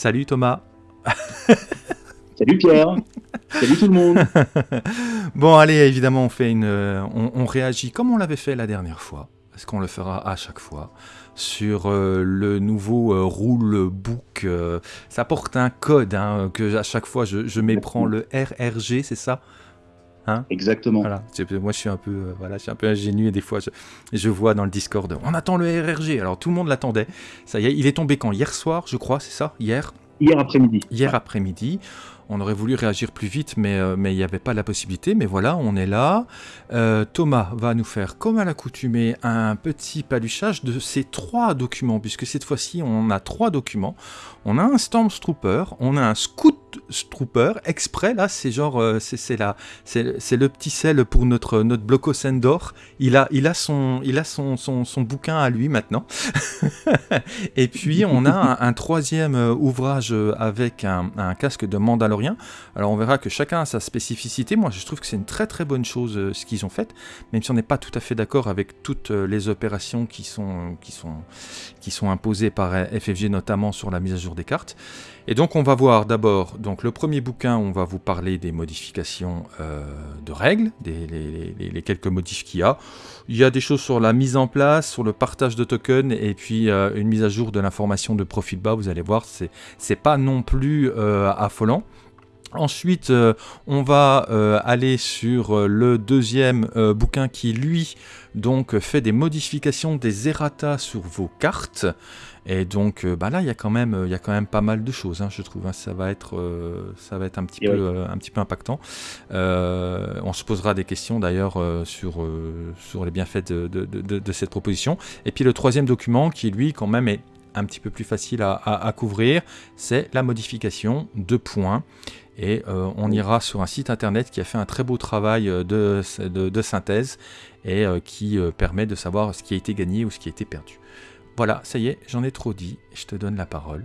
Salut Thomas. Salut Pierre. Salut tout le monde. bon, allez, évidemment, on fait une, on, réagit comme on l'avait fait la dernière fois, parce qu'on le fera à chaque fois sur euh, le nouveau euh, rulebook. Euh, ça porte un code hein, que à chaque fois je, je méprends le RRG, c'est ça? Hein Exactement. Voilà. Moi, je suis un peu, voilà, je suis un peu ingénu et des fois, je, je, vois dans le Discord, on attend le RRG. Alors tout le monde l'attendait. Ça y est, il est tombé quand? Hier soir, je crois, c'est ça? Hier? Hier après-midi. Hier après-midi. On aurait voulu réagir plus vite, mais euh, mais il n'y avait pas la possibilité. Mais voilà, on est là. Euh, Thomas va nous faire, comme à l'accoutumée, un petit paluchage de ces trois documents, puisque cette fois-ci, on a trois documents. On a un Stormtrooper, on a un Scout Trooper exprès. Là, c'est genre, euh, c'est c'est le petit sel pour notre notre bloco Sendor. Il a il a son il a son son, son bouquin à lui maintenant. Et puis on a un, troisième ouvrage avec un, un casque de Mandalorian alors on verra que chacun a sa spécificité. Moi je trouve que c'est une très très bonne chose euh, ce qu'ils ont fait, même si on n'est pas tout à fait d'accord avec toutes euh, les opérations qui sont, qui, sont, qui sont imposées par FFG, notamment sur la mise à jour des cartes. Et donc on va voir d'abord donc le premier bouquin, on va vous parler des modifications euh, de règles, des, les, quelques modifs qu'il y a. Il y a des choses sur la mise en place, sur le partage de tokens et puis une mise à jour de l'information de profil bas. Vous allez voir, c'est pas non plus affolant. Ensuite, euh, on va euh, aller sur euh, le deuxième bouquin qui, lui, donc fait des modifications des errata sur vos cartes. Et donc, bah là, il y a quand même, il y a quand même pas mal de choses, hein, je trouve. Hein. ça va être, ça va être un petit peu, un petit peu impactant. on se posera des questions d'ailleurs sur sur les bienfaits de, de, cette proposition. Et puis le troisième document, qui lui, quand même, est un petit peu plus facile à, à couvrir, c'est la modification de points. Et euh, on ira sur un site internet qui a fait un très beau travail euh, de, de, synthèse et euh, qui permet de savoir ce qui a été gagné ou ce qui a été perdu. Voilà, ça y est, j'en ai trop dit. Je te donne la parole.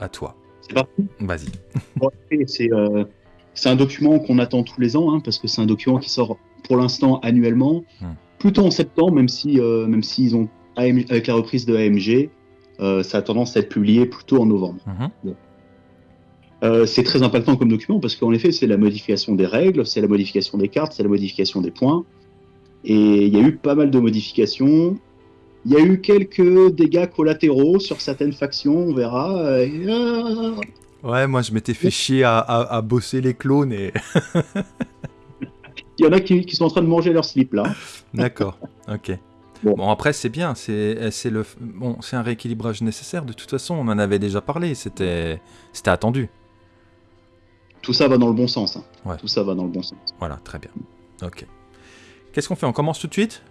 À toi. C'est parti? Vas-y. c'est un document qu'on attend tous les ans, hein, parce que c'est un document qui sort pour l'instant annuellement, hmm. plutôt en septembre, même si même s'ils ont avec la reprise de AMG, ça a tendance à être publié plutôt en novembre. Mhm. Euh, c'est très impactant comme document parce qu'en effet, c'est la modification des règles, c'est la modification des cartes, c'est la modification des points. Et il y a eu pas mal de modifications. Il y a eu quelques dégâts collatéraux sur certaines factions, on verra. Euh, ouais, moi je m'étais fait chier à, bosser les clones et. il y en a qui, sont en train de manger leur slip là. D'accord, ok. Bon. après c'est bien, c'est le bon, c'est un rééquilibrage nécessaire. De toute façon, on en avait déjà parlé, c'était c'était attendu tout ça va dans le bon sens. Hein. Tout ça va dans le bon sens. Voilà, très bien. Ok. Qu'est-ce qu'on fait? On commence tout de suite?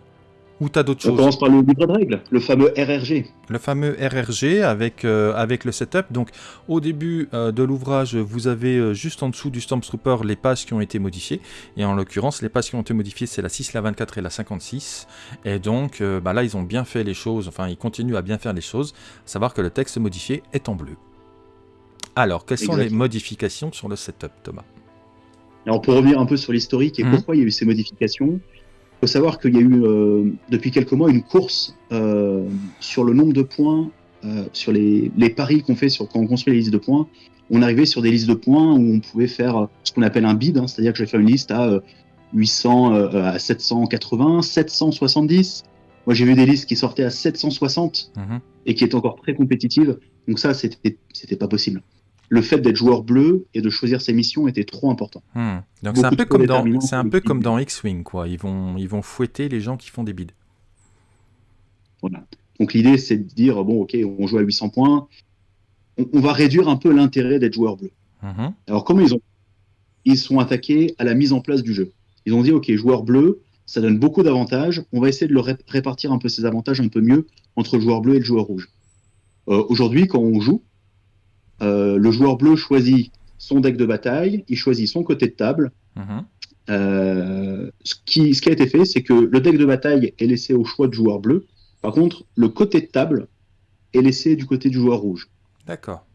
Ou t'as d'autres choses On commence par le livre de règles, le fameux RRG. Le fameux RRG avec, euh, avec le setup. Donc au début euh, de l'ouvrage, vous avez euh, juste en dessous du Stormtrooper les pages qui ont été modifiées. Et en l'occurrence, les pages qui ont été modifiées, c'est la 6, la 24 et la 56. Et donc bah là, ils ont bien fait les choses, enfin ils continuent à bien faire les choses. savoir que le texte modifié est en bleu. Alors, quelles sont les modifications sur le setup, Thomas? Alors, pour revenir un peu sur l'historique et mhm. pourquoi il y a eu ces modifications, il faut savoir qu'il y a eu, euh, depuis quelques mois, une course euh, sur le nombre de points, euh, sur les, paris qu'on fait sur, quand on construit les listes de points. On arrivait sur des listes de points où on pouvait faire ce qu'on appelle un bid, hein, c'est-à-dire que je vais faire une liste à 800, à 780, 770. Moi, j'ai vu des listes qui sortaient à 760 mhm. et qui étaient encore très compétitives. Donc ça, c'était pas possible le fait d'être joueur bleu et de choisir ses missions était trop important. Hmm. Donc c'est un peu comme dans, c'est un peu comme dans X-wing quoi. Ils vont, ils vont fouetter les gens qui font des bids. Voilà. Donc l'idée c'est de dire bon ok on joue à 800 points, on, va réduire un peu l'intérêt d'être joueur bleu. Mhm. Alors comment ils ont, ils sont attaqués à la mise en place du jeu. Ils ont dit ok joueur bleu ça donne beaucoup d'avantages, on va essayer de le répartir un peu ces avantages un peu mieux entre le joueur bleu et le joueur rouge. Euh, aujourd'hui quand on joue euh, le joueur bleu choisit son deck de bataille, il choisit son côté de table. Mhm. Euh, ce, qui, ce qui a été fait, c'est que le deck de bataille est laissé au choix du joueur bleu. Par contre, le côté de table est laissé du côté du joueur rouge. D'accord.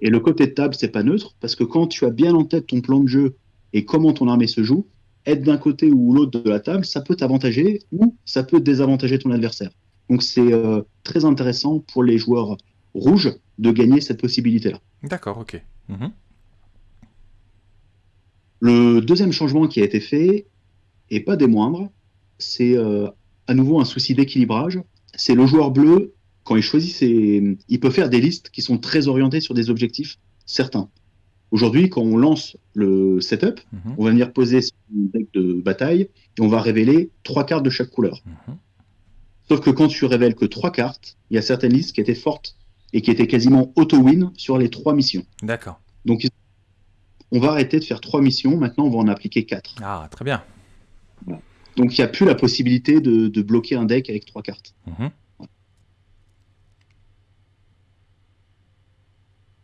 Et le côté de table, c'est pas neutre, parce que quand tu as bien en tête ton plan de jeu et comment ton armée se joue, être d'un côté ou l'autre de la table, ça peut t'avantager ou ça peut désavantager ton adversaire. Donc c'est euh, très intéressant pour les joueurs rouge de gagner cette possibilité-là. D'accord, ok. Mhm. Le deuxième changement qui a été fait, et pas des moindres, c'est euh, à nouveau un souci d'équilibrage. C'est le joueur bleu, quand il choisit ses... Il peut faire des listes qui sont très orientées sur des objectifs certains. Aujourd'hui, quand on lance le setup, mhm. on va venir poser son deck de bataille et on va révéler trois cartes de chaque couleur. Mhm. Sauf que quand tu révèles que trois cartes, il y a certaines listes qui étaient fortes et qui étaient quasiment auto-win sur les trois missions. D'accord. Donc, on va arrêter de faire trois missions. Maintenant, on va en appliquer quatre. Ah, très bien. Donc, il n'y a plus la possibilité de, bloquer un deck avec trois cartes. Mhm.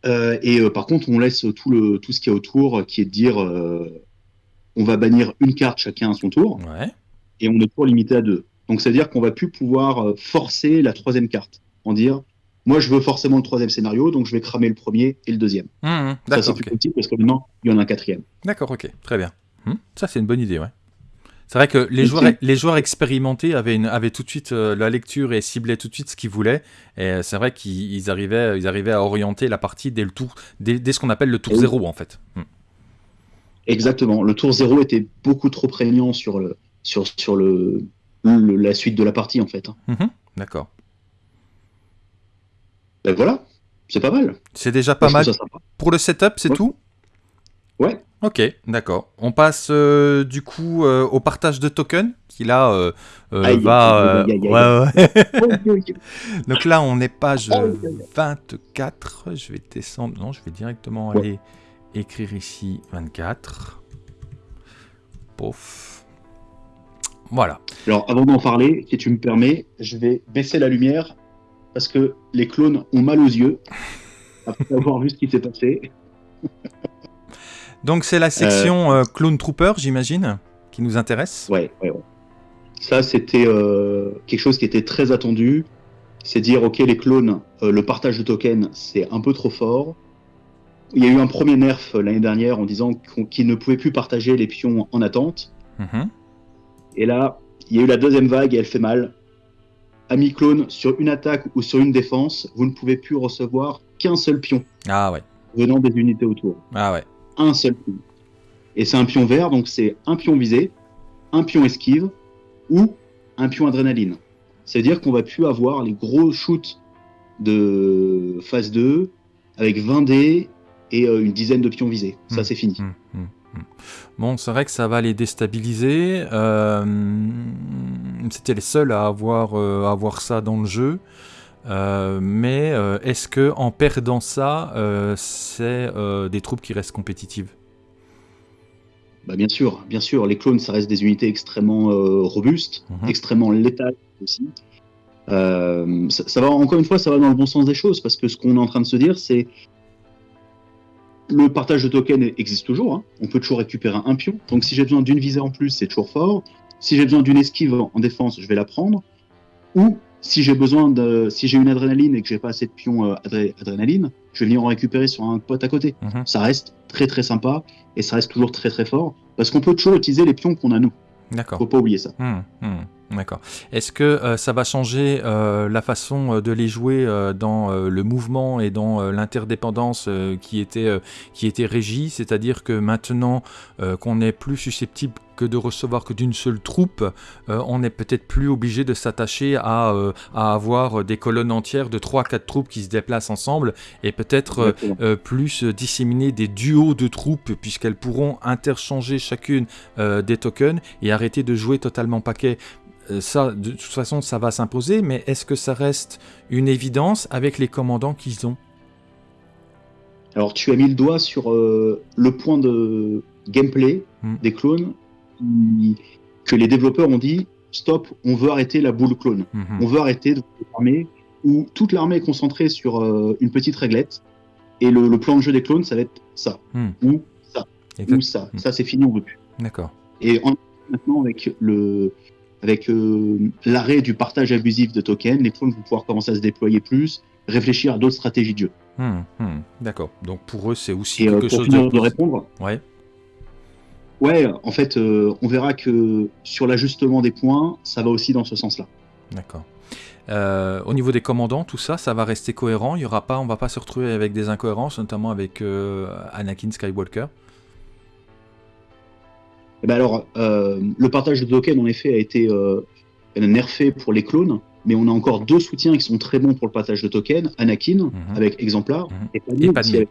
Euh, et euh, par contre, on laisse tout, le, tout ce qu'il y a autour, qui est de dire euh, on va bannir une carte chacun à son tour, et on est toujours limité à deux. Donc, c'est-à-dire qu'on va plus pouvoir forcer la troisième carte, en dire moi, je veux forcément le troisième scénario, donc je vais cramer le premier et le deuxième. Mmh, mmh. ça, c'est plus possible parce que maintenant, il y en a un quatrième. D'accord, ok, très bien. Mmh. Ça, c'est une bonne idée, ouais. C'est vrai que les joueurs, les joueurs expérimentés avaient, une, avaient tout de suite euh, la lecture et ciblaient tout de suite ce qu'ils voulaient. Et euh, c'est vrai qu'ils arrivaient, ils arrivaient à orienter la partie dès, le tour, dès, ce qu'on appelle le tour zéro, en fait. Exactement. Le tour zéro était beaucoup trop prégnant sur, le, sur, sur le, la suite de la partie, en fait. D'accord. Ben voilà, c'est pas mal. C'est déjà pas mal. Pour le setup, c'est tout Ouais. Ok, d'accord. On passe euh, du coup euh, au partage de tokens, qui là euh, va... Donc là, on est page 24. Je vais descendre. Non, je vais directement aller écrire ici 24. Pouf. Voilà. Alors, avant d'en parler, si tu me permets, je vais baisser la lumière parce que les clones ont mal aux yeux après avoir vu ce qui s'est passé. Donc c'est la section euh, euh, Clone Trooper, j'imagine, qui nous intéresse. Ouais, ouais, ouais. Ça, c'était euh, quelque chose qui était très attendu. C'est dire, ok, les clones, le partage de tokens, c'est un peu trop fort. Il y a eu un premier nerf l'année dernière en disant qu'ils ne pouvaient plus partager les pions en attente. Mhm. Et là, il y a eu la deuxième vague et elle fait mal. Ami clone, sur une attaque ou sur une défense, vous ne pouvez plus recevoir qu'un seul pion. Ah ouais. Venant des unités autour. Ah ouais un seul pion. Et c'est un pion vert, donc c'est un pion visé, un pion esquive ou un pion adrénaline. C'est-à-dire qu'on va plus avoir les gros shoots de phase 2 avec 20 dés et euh, une dizaine de pions visés. Ça, mmh, c'est fini. Mmh, mmh, bon, c'est vrai que ça va les déstabiliser. Euh, c'était les seuls à avoir, euh, à avoir ça dans le jeu. Euh, mais est-ce que en perdant ça, c'est des troupes qui restent compétitives? Bah bien sûr, bien sûr. Les clones, ça reste des unités extrêmement robustes, mhm. extrêmement létales aussi. Ça, va encore une fois, ça va dans le bon sens des choses parce que ce qu'on est en train de se dire, c'est le partage de tokens existe toujours. Hein. On peut toujours récupérer un pion. Donc si j'ai besoin d'une visée en plus, c'est toujours fort. Si j'ai besoin d'une esquive en défense, je vais la prendre. Ou si j'ai besoin de, si j'ai une adrénaline et que j'ai pas assez de pions euh, adrénaline, je vais venir en récupérer sur un pote à côté. Mhm. Ça reste très très sympa et ça reste toujours très très fort parce qu'on peut toujours utiliser les pions qu'on a nous. D'accord. Faut pas oublier ça. Hum, hum. D'accord. Est-ce que euh, ça va changer euh, la façon de les jouer dans le mouvement et dans l'interdépendance qui était qui était régie, c'est-à-dire que maintenant qu'on est plus susceptible que de recevoir que d'une seule troupe, euh, on n'est peut-être plus obligé de s'attacher à, euh, à, avoir des colonnes entières de 3-4 troupes qui se déplacent ensemble et peut-être euh, plus disséminer des duos de troupes puisqu'elles pourront interchanger chacune des tokens et arrêter de jouer totalement paquet. Ça, de toute façon, ça va s'imposer, mais est-ce que ça reste une évidence avec les commandants qu'ils ont? Alors, tu as mis le doigt sur le point de gameplay hmm. des clones que les développeurs ont dit stop, on veut arrêter la boule clone. Mhm. On veut arrêter de l'armée où toute l'armée est concentrée sur euh, une petite réglette et le, plan de jeu des clones, ça va être ça hmm. ou ça ou ça. Hmm. Ça, c'est fini, on veut plus. D'accord. Et maintenant avec le avec euh, l'arrêt du partage abusif de tokens, les clones vont pouvoir commencer à se déployer plus, réfléchir à d'autres stratégies de jeu. Hmm, D'accord. Donc pour eux, c'est aussi quelque euh, chose de... de répondre. Ouais. Ouais, en fait, euh, on verra que sur l'ajustement des points, ça va aussi dans ce sens-là. D'accord. au niveau des commandants, tout ça, ça va rester cohérent. Il y aura pas, on va pas se retrouver avec des incohérences, notamment avec Anakin Skywalker. Eh ben alors, le partage de tokens, en effet, a été nerfé pour les clones, mais on a encore deux soutiens qui sont très bons pour le partage de tokens Anakin, mhm. avec Exemplar, mhm. et Padmé.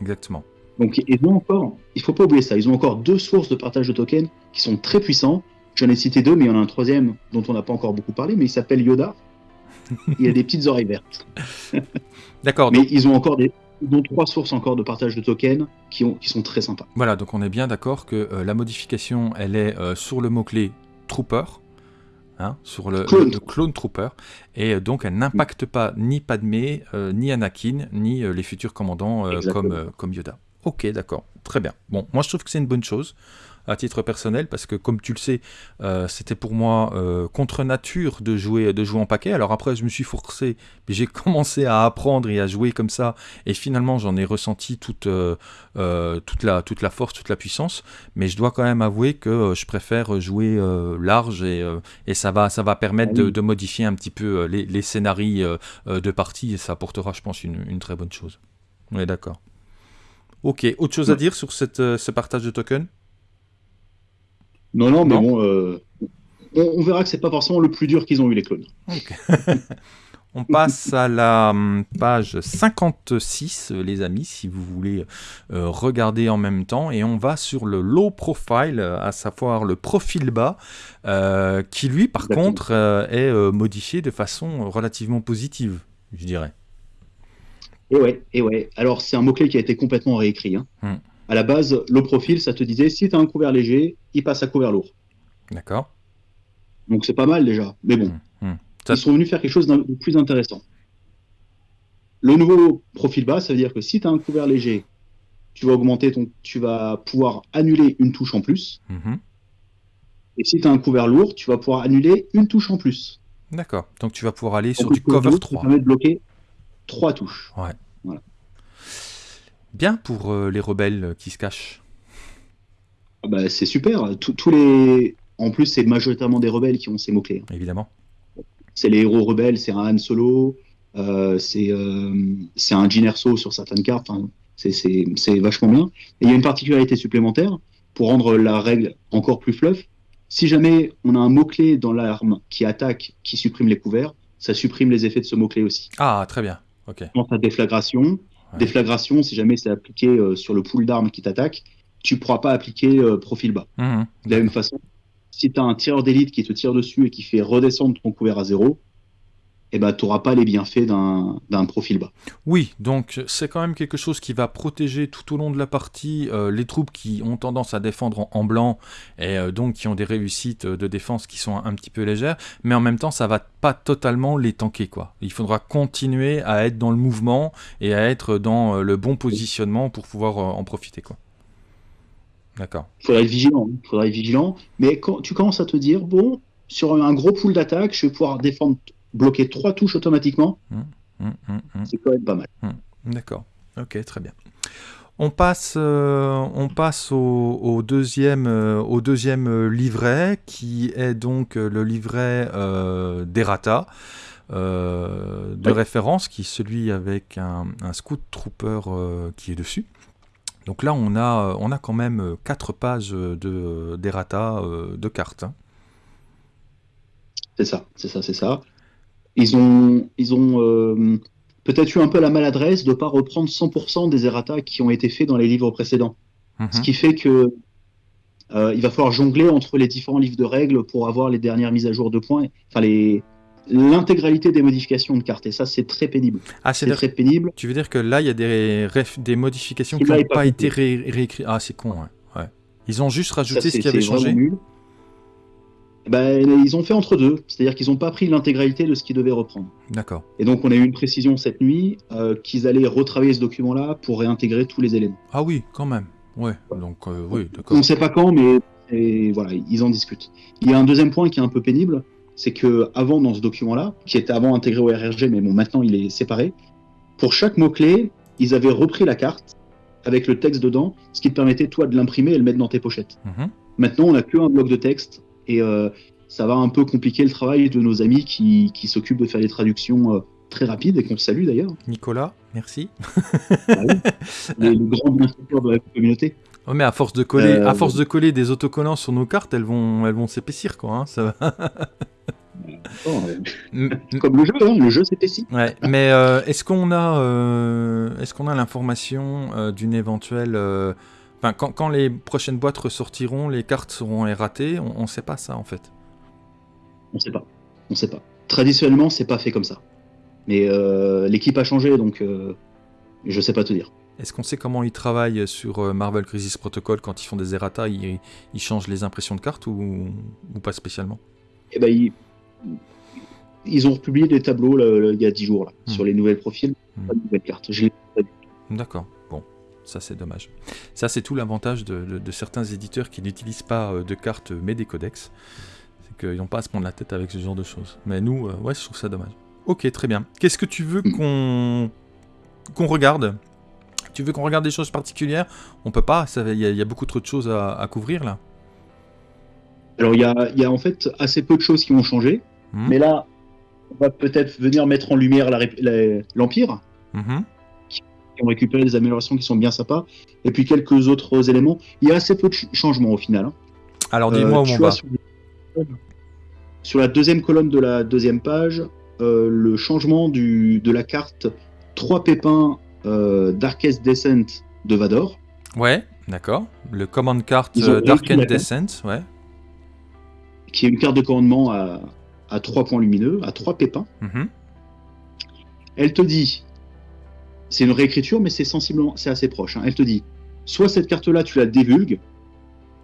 Exactement. Donc ils ont encore, il faut pas oublier ça, ils ont encore deux sources de partage de tokens qui sont très puissants. J'en ai cité deux, mais il y en a un troisième dont on n'a pas encore beaucoup parlé, mais il s'appelle Yoda. il a des petites oreilles vertes. D'accord. Mais ils ont encore des, trois sources encore de partage de tokens qui, ont, qui sont très sympas. Voilà, donc on est bien d'accord que euh, la modification, elle est euh, sur le mot-clé Trooper, Hein, sur le clone. Trooper, et euh, donc elle n'impacte pas ni Padmé, ni Anakin, ni les futurs commandants comme, comme Yoda. Ok, d'accord, très bien. Bon, moi je trouve que c'est une bonne chose à titre personnel parce que comme tu le sais, euh, c'était pour moi euh, contre nature de jouer de jouer en paquet. Alors après, je me suis forcé, j'ai commencé à apprendre et à jouer comme ça, et finalement j'en ai ressenti toute euh, toute la toute la force, toute la puissance. Mais je dois quand même avouer que je préfère jouer large et, et ça va ça va permettre ah de, modifier un petit peu les, les scénarios de partie et ça apportera, je pense, une, une très bonne chose. On est d'accord. Ok, autre chose à dire sur cette, ce partage de tokens non, non, mais bon, euh, on, verra que c'est pas forcément le plus dur qu'ils ont eu les clones. on passe à la hum, page 56, euh, les amis, si vous voulez euh, regarder en même temps. Et on va sur le low profile, à savoir le profil bas, qui lui, par contre, est modifié de façon relativement positive, je dirais. Et ouais, et ouais. Alors, c'est un mot-clé qui a été complètement réécrit. Hein. Hmm à la base, le profil, ça te disait si tu as un couvert léger, il passe à couvert lourd. D'accord. Donc c'est pas mal déjà. Mais bon, mmh, mmh. ils sont venus faire quelque chose de plus intéressant. Le nouveau profil bas, ça veut dire que si tu as un couvert léger, tu vas augmenter ton, tu vas pouvoir annuler une touche en plus. Mmh. Et si tu as un couvert lourd, tu vas pouvoir annuler une touche en plus. D'accord. Donc tu vas pouvoir aller sur du cover 3. Ça permet de bloquer trois touches. Ouais. Bien pour euh, les rebelles qui se cachent. Ah bah, c'est super. Tous les... En plus, c'est majoritairement des rebelles qui ont ces mots-clés. Hein. Évidemment. C'est les héros rebelles, c'est un Han Solo, euh, euh, c'est un Jyn Erso sur certaines cartes. c'est vachement bien. Et il y a une particularité supplémentaire pour rendre la règle encore plus fluff. Si jamais on a un mot-clé dans l'arme qui attaque, qui supprime les couverts, ça supprime les effets de ce mot-clé aussi. Ah, très bien. Ok. Dans sa déflagration, Déflagration, si jamais c'est appliqué euh, sur le pool d'armes qui t'attaque, tu ne pourras pas appliquer euh, profil bas. Mmh. De la même façon, si tu as un tireur d'élite qui te tire dessus et qui fait redescendre ton couvert à zéro, eh ben, tu n'auras pas les bienfaits d'un profil bas. Oui, donc c'est quand même quelque chose qui va protéger tout au long de la partie euh, les troupes qui ont tendance à défendre en, blanc et euh, donc qui ont des réussites de défense qui sont un, petit peu légères, mais en même temps ça va pas totalement les tanker. quoi. Il faudra continuer à être dans le mouvement et à être dans euh, le bon positionnement pour pouvoir en profiter. quoi. D'accord. Il faudra être vigilant, hein. faudra être vigilant, mais quand tu commences à te dire, bon, sur un gros pool d'attaque, je vais pouvoir défendre bloquer trois touches automatiquement, hum, hum, hum, c'est quand même pas mal. D'accord, ok, très bien. On passe, euh, on passe au, deuxième, euh, au deuxième euh, livret, qui est donc le livret d'Errata, de référence, qui est celui avec un, Scout Trooper qui est dessus. Donc là, on a, on a quand même quatre pages d'Errata de, de cartes. Hein. C'est ça, c'est ça, c'est ça ils ont, ils ont euh, peut-être eu un peu la maladresse de ne pas reprendre 100% des errata qui ont été faits dans les livres précédents. Mhm. Ce qui fait que euh, il va falloir jongler entre les différents livres de règles pour avoir les dernières mises à jour de points, enfin les l'intégralité des modifications de cartes. Et ça, c'est très pénible. Ah, c'est très pénible. Tu veux dire que là, il y a des, des modifications qui n'ont pas, été réécrites. Ah, c'est con, ouais. Ils ont juste rajouté ce qui avait changé. Ben, ils ont fait entre deux, c'est-à-dire qu'ils n'ont pas pris l'intégralité de ce qu'ils devaient reprendre. D'accord. Et donc on a eu une précision cette nuit euh, qu'ils allaient retravailler ce document-là pour réintégrer tous les éléments. Ah oui, quand même. Ouais. Donc euh, oui, d'accord. On ne sait pas quand, mais voilà, ils en discutent. Il y a un deuxième point qui est un peu pénible, c'est que avant dans ce document-là, qui était avant intégré au RRG, mais bon maintenant il est séparé, pour chaque mot clé, ils avaient repris la carte avec le texte dedans, ce qui te permettait toi de l'imprimer et le mettre dans tes pochettes. Mhm. Maintenant, on n'a qu'un bloc de texte et euh, ça va un peu compliquer le travail de nos amis qui, qui s'occupent de faire des traductions euh, très rapides et qu'on salue d'ailleurs. Nicolas, merci. Ah les, grands bienfaiteurs de la communauté. Oh, mais à force de coller, à force de coller des autocollants sur nos cartes, elles vont, elles vont s'épaissir quoi. Hein, ça va. Comme le jeu, hein, le jeu s'épaissit. Ouais, mais euh, est-ce qu'on a, euh, est-ce qu'on a l'information euh, d'une éventuelle, enfin, quand, quand, les prochaines boîtes ressortiront, les cartes seront erratées, on ne sait pas ça en fait. On sait pas, on sait pas. Traditionnellement, c'est pas fait comme ça. Mais l'équipe a changé, donc je sais pas te dire. Est-ce qu'on sait comment ils travaillent sur Marvel Crisis Protocol quand ils font des errata ils, ils, changent les impressions de cartes ou, ou pas spécialement? Eh ben, ils, ils ont republié des tableaux il y a 10 jours là, hmm. sur les nouvelles profils, pas de nouvelles cartes. D'accord, ça c'est dommage. Ça c'est tout l'avantage de, certains éditeurs qui n'utilisent pas euh, de cartes mais des codex. C'est qu'ils n'ont pas à se prendre la tête avec ce genre de choses. Mais nous, euh, ouais, je trouve ça dommage. Ok, très bien. Qu'est-ce que tu veux hmm. qu'on qu'on regarde? Tu veux qu'on regarde des choses particulières? On peut pas, il y, a beaucoup trop de choses à, couvrir là. Alors il y a, y a, en fait assez peu de choses qui ont changé. Hmm. Mais là, on va peut-être venir mettre en lumière l'Empire, hmm. Qui ont récupéré des améliorations qui sont bien sympas, et puis quelques autres éléments. Il y a assez peu de changements au final. Hein. Alors dis-moi où on va. Sur, la deuxième colonne de la deuxième page, euh, le changement du, de la carte 3 pépins euh, Darkest Descent de Vador. Ouais, d'accord. Le command card euh, Darkest Descent, ouais. Qui est une carte de commandement à, à trois points lumineux, à trois pépins. Mhm. Elle te dit, c'est une réécriture, mais c'est sensiblement, c'est assez proche. Hein. Elle te dit, soit cette carte-là, tu la dévulgues,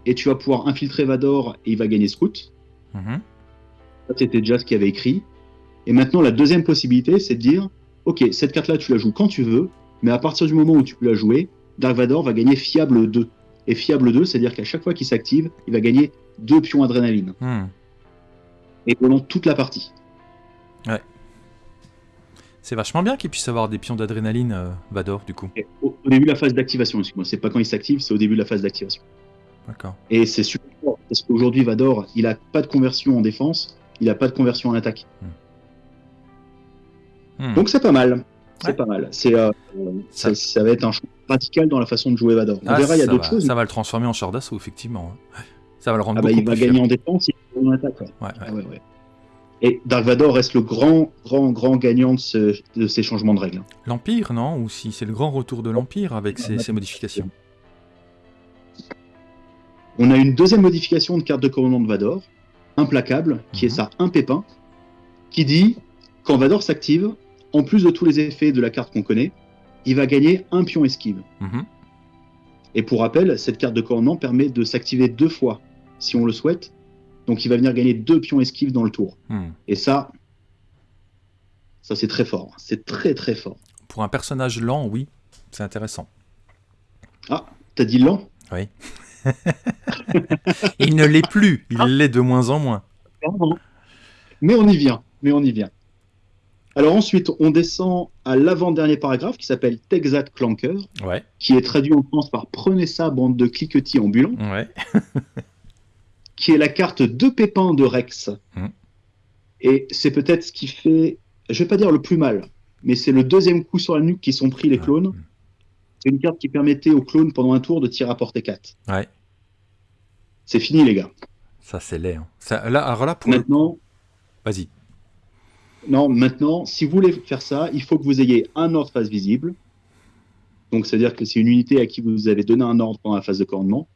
et tu vas pouvoir infiltrer Vador et il va gagner Scout. Mhm. Ça, c'était déjà ce qu'il avait écrit. Et maintenant, la deuxième possibilité, c'est de dire, ok, cette carte-là, tu la joues quand tu veux, mais à partir du moment où tu peux la jouer, Dark Vador va gagner fiable 2. Et fiable 2, c'est-à-dire qu'à chaque fois qu'il s'active, il va gagner 2 pions adrénaline. Hmm et pendant toute la partie. Ouais. C'est vachement bien qu'il puisse avoir des pions d'adrénaline, euh, Vador, du coup. Au, début de la phase d'activation, excuse-moi, c'est pas quand il s'active, c'est au début de la phase d'activation. D'accord. Et c'est super fort, parce qu'aujourd'hui, Vador, il a pas de conversion en défense, il a pas de conversion en attaque. Hmm. Hmm. Donc c'est pas mal. C'est pas mal. C'est, euh, ça... va être un choix radical dans la façon de jouer Vador. On ah, verra, il y a d'autres choses. Ça va le transformer en char d'assaut, effectivement. Ça va le rendre ah bah, Il va gagner en défense, il va gagner en attaque. Ouais. Ah et Dark Vador reste le grand, grand, grand gagnant de, ces changements de règles. L'Empire, non Ou si c'est le grand retour de l'Empire avec ces, modifications On a une deuxième modification de carte de commandement de Vador, implacable, qui est mhm. ça, un pépin, qui dit quand Vador s'active, en plus de tous les effets de la carte qu'on connaît, il va gagner un pion esquive. Mhm. Et pour rappel, cette carte de commandement permet de s'activer deux fois si on le souhaite. Donc il va venir gagner deux pions esquives dans le tour. Hmm. Et ça, ça c'est très fort. C'est très très fort. Pour un personnage lent, oui, c'est intéressant. Ah, t'as dit lent? Oui. il ne l'est plus, il l'est de moins en moins. Mais on y vient, mais on y vient. Alors ensuite, on descend à l'avant-dernier paragraphe qui s'appelle Texat Clanker, qui est traduit en France par Prenez ça, bande de cliquetis ambulants. Ouais. qui est la carte de pépins de Rex. Hum. Et c'est peut-être ce qui fait, je vais pas dire le plus mal, mais c'est le deuxième coup sur la nuque qui sont pris les clones. C'est une carte qui permettait aux clones pendant un tour de tirer à portée 4. Ouais. C'est fini les gars. Ça c'est laid. Hein. Ça, là, alors là, pour Maintenant. Vas-y. Non, maintenant, si vous voulez faire ça, il faut que vous ayez un ordre face visible. Donc, c'est-à-dire que c'est une unité à qui vous avez donné un ordre pendant la phase de commandement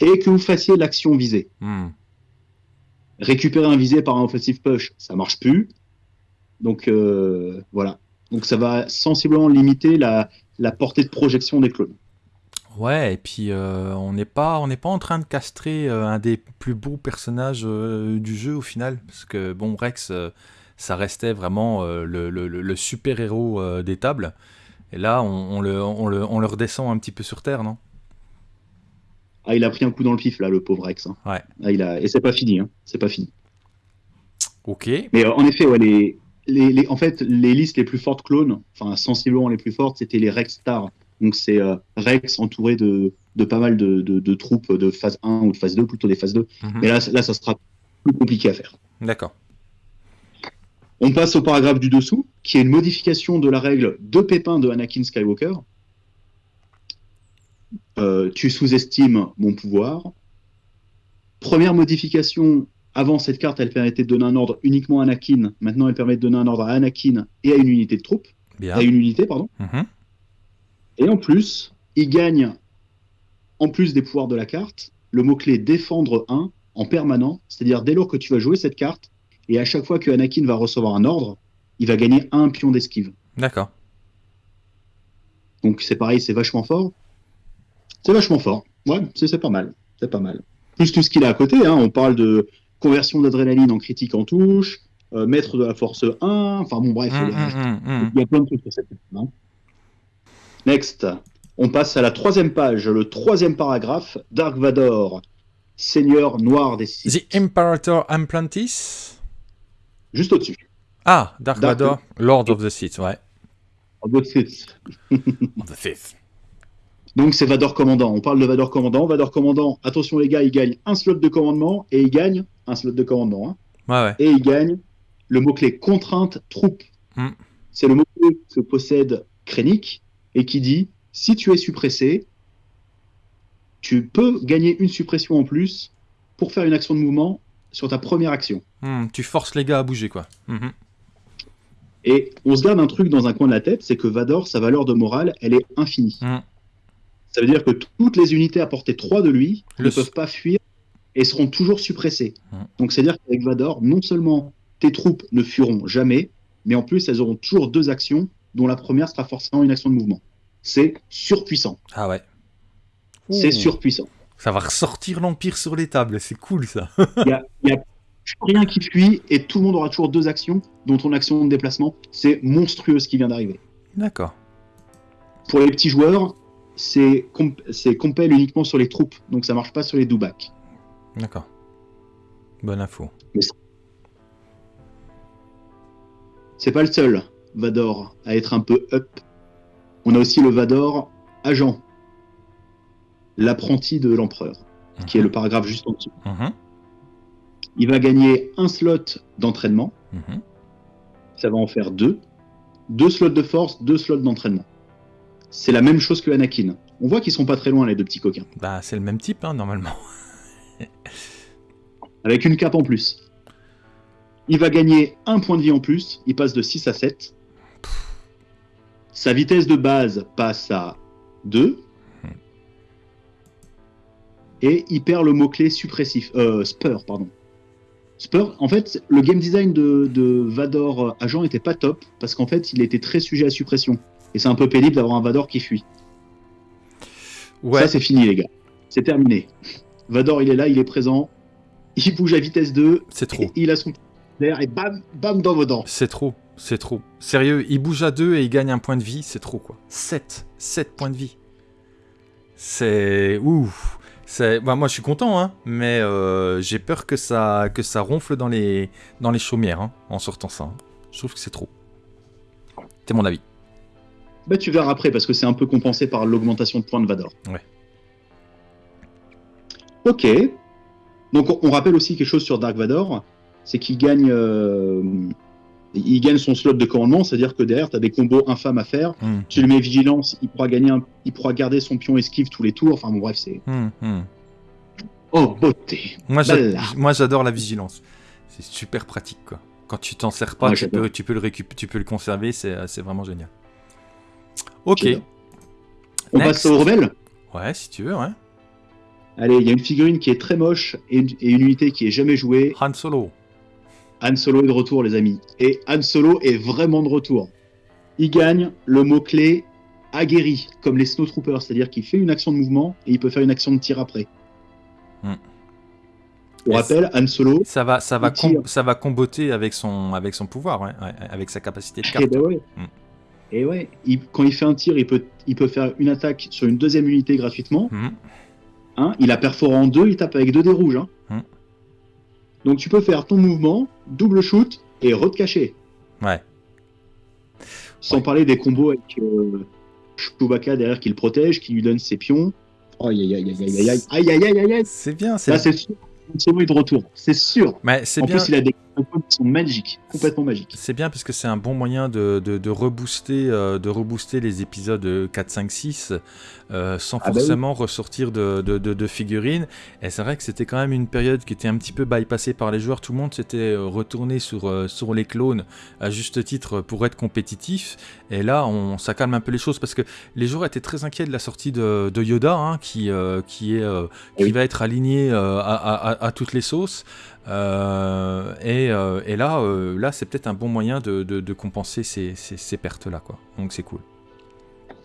et que vous fassiez l'action visée. Hmm. Récupérer un visé par un offensive push, ça marche plus. Donc euh, voilà. Donc ça va sensiblement limiter la, portée de projection des clones. Ouais, et puis euh, on n'est pas, on n'est pas en train de castrer euh, un des plus beaux personnages du jeu au final, parce que bon Rex, ça restait vraiment le, super héros des tables, et là on, le, on, le, on le redescend un petit peu sur terre, non? Ah, il a pris un coup dans le pif, là, le pauvre Rex. Hein. Ouais. Ah, il a... Et c'est pas fini, hein. c'est pas fini. Ok. Mais euh, en effet, ouais, les, les, en fait, les listes les plus fortes clones, enfin sensiblement les plus fortes, c'était les Rex Stars. Donc c'est euh, Rex entouré de, de pas mal de, de, troupes de phase 1 ou de phase 2, plutôt des phases 2. Mhm. Mais là, là, ça sera plus compliqué à faire. D'accord. On passe au paragraphe du dessous, qui est une modification de la règle de pépin de Anakin Skywalker. Euh, tu sous-estimes mon pouvoir. Première modification, avant cette carte, elle permettait de donner un ordre uniquement à Anakin. Maintenant, elle permet de donner un ordre à Anakin et à une unité de troupes. Bien. À une unité, pardon. Mhm. Et en plus, il gagne, en plus des pouvoirs de la carte, le mot-clé défendre 1 en permanent. C'est-à-dire, dès lors que tu vas jouer cette carte, et à chaque fois que Anakin va recevoir un ordre, il va gagner un pion d'esquive. D'accord. Donc c'est pareil, c'est vachement fort. C'est vachement fort. Ouais, c'est pas mal. C'est pas mal. Plus tout ce qu'il a à côté, hein, on parle de conversion d'adrénaline en critique en touche, euh, maître de la force 1, enfin bon bref, Hum, il y a- hum, hum, il y a plein de trucs sur cette hein. Next, on passe à la troisième page, le troisième paragraphe, Dark Vador, Seigneur Noir des Sith. The Imperator Implantis Juste au-dessus. Ah, Dark Dark- Vador, Lord of the Sith, ouais. Bas de Sith. Of the Sith. Donc c'est Vador Commandant. On parle de Vador Commandant. Vador Commandant, attention les gars, il gagne un slot de commandement et il gagne un slot de commandement. hein. Ouais, ouais. et il gagne le mot-clé contrainte troupe. Hmm. C'est le mot-clé que possède Krennic et qui dit si tu es suppressé, tu peux gagner une suppression en plus pour faire une action de mouvement sur ta première action. Hum, tu forces les gars à bouger, quoi. Mhm. Et on se garde un truc dans un coin de la tête, c'est que Vador, sa valeur de morale, elle est infinie. Ça veut dire que toutes les unités à portée 3 de lui Le ne peuvent pas fuir et seront toujours suppressées. Hmm. Donc c'est-à-dire qu'avec Vador, non seulement tes troupes ne fuiront jamais, mais en plus elles auront toujours deux actions, dont la première sera forcément une action de mouvement. C'est surpuissant. Ah ouais. C'est surpuissant. Ça va ressortir l'Empire sur les tables, c'est cool ça. Il y a, y a rien qui fuit et tout le monde aura toujours deux actions, dont ton action de déplacement. C'est monstrueux ce qui vient d'arriver. D'accord. Pour les petits joueurs, c'est comp compel uniquement sur les troupes, donc ça marche pas sur les do-back. D'accord. Bonne info. C'est pas le seul Vador à être un peu up. On a aussi le Vador agent, l'apprenti de l'empereur, qui est le paragraphe juste en dessous. Mhm, Il va gagner un slot d'entraînement, mhm. ça va en faire deux. Deux slots de force, deux slots d'entraînement. C'est la même chose que Anakin. On voit qu'ils sont pas très loin, les deux petits coquins. Bah, c'est le même type, hein, normalement. Avec une cape en plus. Il va gagner un point de vie en plus, il passe de 6 à 7. Sa vitesse de base passe à 2. Et il perd le mot-clé suppressif. Euh, Spur, pardon. Spur, en fait, le game design de, de Vador euh, agent était pas top, parce qu'en fait, il était très sujet à suppression. Et c'est un peu pénible d'avoir un Vador qui fuit. Ouais. Ça, c'est fini, les gars. C'est terminé. Vador, il est là, il est présent. Il bouge à vitesse 2. C'est trop. et il a son d'air et bam, bam dans vos dents. C'est trop. C'est trop. Sérieux, il bouge à deux et il gagne un point de vie, c'est trop quoi. 7. 7 points de vie. C'est. Ouf. Bah, moi je suis content, hein, mais euh, j'ai peur que ça, que ça ronfle dans les, dans les chaumières hein, en sortant ça. hein. Je trouve que c'est trop. C'est mon avis. Bah, tu verras après parce que c'est un peu compensé par l'augmentation de points de Vador. Ouais. Ok. Donc on, on rappelle aussi quelque chose sur Dark Vador, c'est qu'il gagne, euh, il gagne son slot de commandement, c'est-à-dire que derrière tu as des combos infâmes à faire. Hum, Tu lui mets vigilance, il pourra gagner, un- il pourra garder son pion esquive tous les tours. Enfin bon bref c'est. hum, hum. Oh beauté. Moi, j'adore la vigilance. C'est super pratique quoi. Quand tu t'en sers pas, Ouais, tu, peux, tu peux le récup- tu peux le conserver, c'est vraiment génial. Ok. On Next. passe aux rebelles. Ouais, si tu veux, ouais. Allez, il y a une figurine qui est très moche et une, et une unité qui est jamais jouée. Han Solo. Han Solo est de retour, les amis. Et Han Solo est vraiment de retour. Il gagne le mot-clé aguerri, comme les Snowtroopers, c'est-à-dire qu'il fait une action de mouvement et il peut faire une action de tir après. Hmm. Pour Et rappel, Han Solo, Ça va, ça va, Il tire. com- ça va comboter avec son, avec son pouvoir, ouais, ouais, avec sa capacité de et carte. ben ouais. Hmm. Et ouais, il- quand il fait un tir, il peut, il peut faire une attaque sur une deuxième unité gratuitement. Mhm. Hein, il a perforé en deux, il tape avec deux dés rouges. hein. Hmm. Donc tu peux faire ton mouvement, double shoot et re caché. Ouais. Sans Ouais. parler des combos avec euh, Chewbacca derrière qui le protège, qui lui donne ses pions. Aïe aïe aïe aïe aïe aïe aïe aïe aïe aïe C'est bien, c'est Là c'est sûr, c'est de retour, c'est sûr. Mais c'est en bien. plus, il a des qui sont magiques, complètement magiques. C'est bien parce que c'est un bon moyen de, de, de rebooster, euh, de rebooster les épisodes 4, 5, 6 euh, sans Ah bah forcément ressortir de, figurines. Et c'est vrai que c'était quand même une période qui était un petit peu bypassée par les joueurs. Tout le monde s'était euh, retourné sur, euh, sur les clones à juste titre pour être compétitif. Et là, on, ça calme un peu les choses parce que les joueurs étaient très inquiets de la sortie de, de Yoda, hein, qui, qui, est, qui Oui. va être aligné à, à- à- à toutes les sauces. Euh, et, euh, et là, euh, là c'est peut-être un bon moyen de, de- de compenser ces, ces- ces pertes-là. quoi. Donc c'est cool.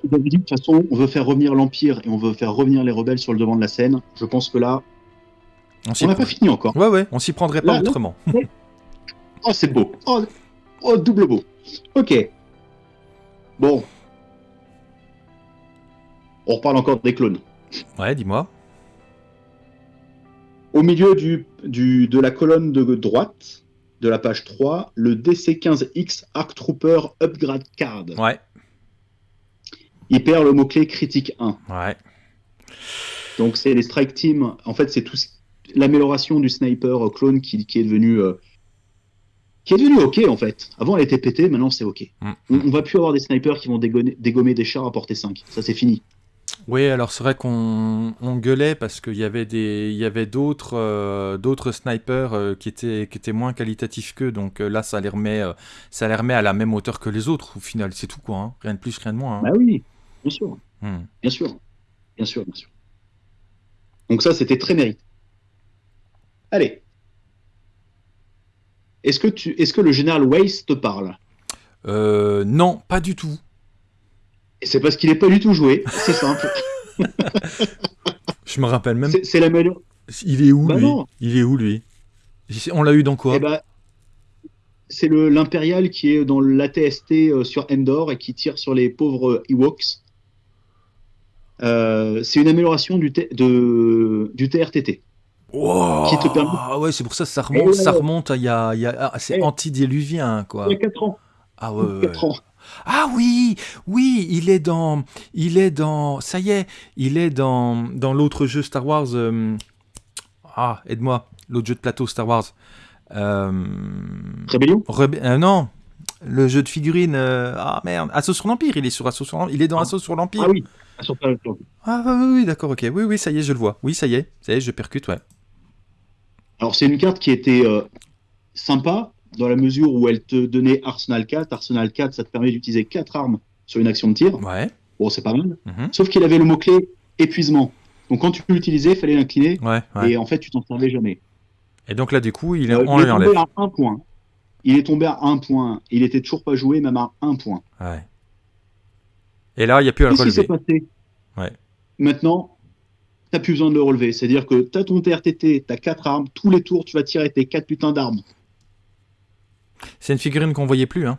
De toute façon, on veut faire revenir l'Empire et on veut faire revenir les rebelles sur le devant de la scène. Je pense que là, On n'a prend- pas fini encore. Ouais, ouais, on s'y prendrait pas Là, là- autrement. Oh, c'est beau. Oh, oh, double beau. Ok. Bon. On reparle encore des clones. Ouais, dis-moi. Au milieu du, du, de la colonne de droite, de la page 3, le DC-15X Arc Trooper Upgrade Card. Ouais, Il perd le mot-clé critique 1. ouais. Donc c'est les strike teams. En fait, c'est tout l'amélioration du sniper clone qui, qui est devenu euh, qui est devenu ok en fait. Avant elle était pétée, maintenant c'est ok. Mm. On, on va plus avoir des snipers qui vont dégommer, dégommer des chars à portée 5. Ça c'est fini. Oui, alors c'est vrai qu'on on gueulait parce qu'il y avait des, il y avait d'autres, euh, d'autres snipers euh, qui étaient, qui étaient moins qualitatifs qu'eux. Donc euh, là, ça les remet, ça les remet à la même hauteur que les autres. Au final, c'est tout quoi. hein. Rien de plus, rien de moins. hein. Bah oui, bien sûr, Hmm. bien sûr, bien sûr, bien sûr. Donc ça c'était très mérité. Allez. Est-ce que tu, est-ce que le général Weiss te parle? Euh, non, pas du tout. Et c'est parce qu'il est pas du tout joué. C'est simple. Je me rappelle même. C'est- la meilleure. Il est où Bah lui non. Il est où lui On l'a eu dans quoi ben, c'est l'impérial qui est dans l'ATST euh, sur Endor et qui tire sur les pauvres Ewoks. Euh, c'est une amélioration du, T- de, du TRTT. Wow. qui te permet- Ah ouais, c'est pour ça que ça remonte, ça remonte à y a, il y a- ah, c'est antidéluvien quoi. Il y a 4 ans. Ah ouais. 4 ans. Ah oui, oui, il est dans, il est dans, ça y est, il est dans, dans l'autre jeu Star Wars. euh, ah, aide-moi, l'autre jeu de plateau Star Wars. Euh, Rébellion Rebe- euh, non, le jeu de figurines. euh, ah merde, Assaut sur l'Empire. Il est sur Assaut sur l'Empire. Il est dans Ah. Assaut sur l'Empire. Ah oui. Ah, sur. Ah oui, oui, oui, d'accord, ok. Oui, oui, ça y est, je le vois. Oui, ça y est, ça y est, je percute, ouais. Alors c'est une carte qui était sympa dans la mesure où elle te donnait Arsenal 4. Arsenal 4, ça te permet d'utiliser 4 armes sur une action de tir. Ouais. Bon, c'est pas mal. mhm, Sauf qu'il avait le mot-clé épuisement. Donc quand tu l'utilisais, il fallait l'incliner. Ouais, ouais. Et en fait, tu t'en servais jamais. Et donc là, du coup, il est, Euh, on il est tombé à un point. Il est tombé à un point. Il était toujours pas joué, même à un point. Ouais. Et là, il n'y a plus à le Qu'est-ce qui s'est relever. passé Ouais. Maintenant, t'as plus besoin de le relever. C'est-à-dire que t'as ton TRTT, t'as quatre armes. Tous les tours, tu vas tirer tes quatre putains d'armes. C'est une figurine qu'on voyait plus, hein.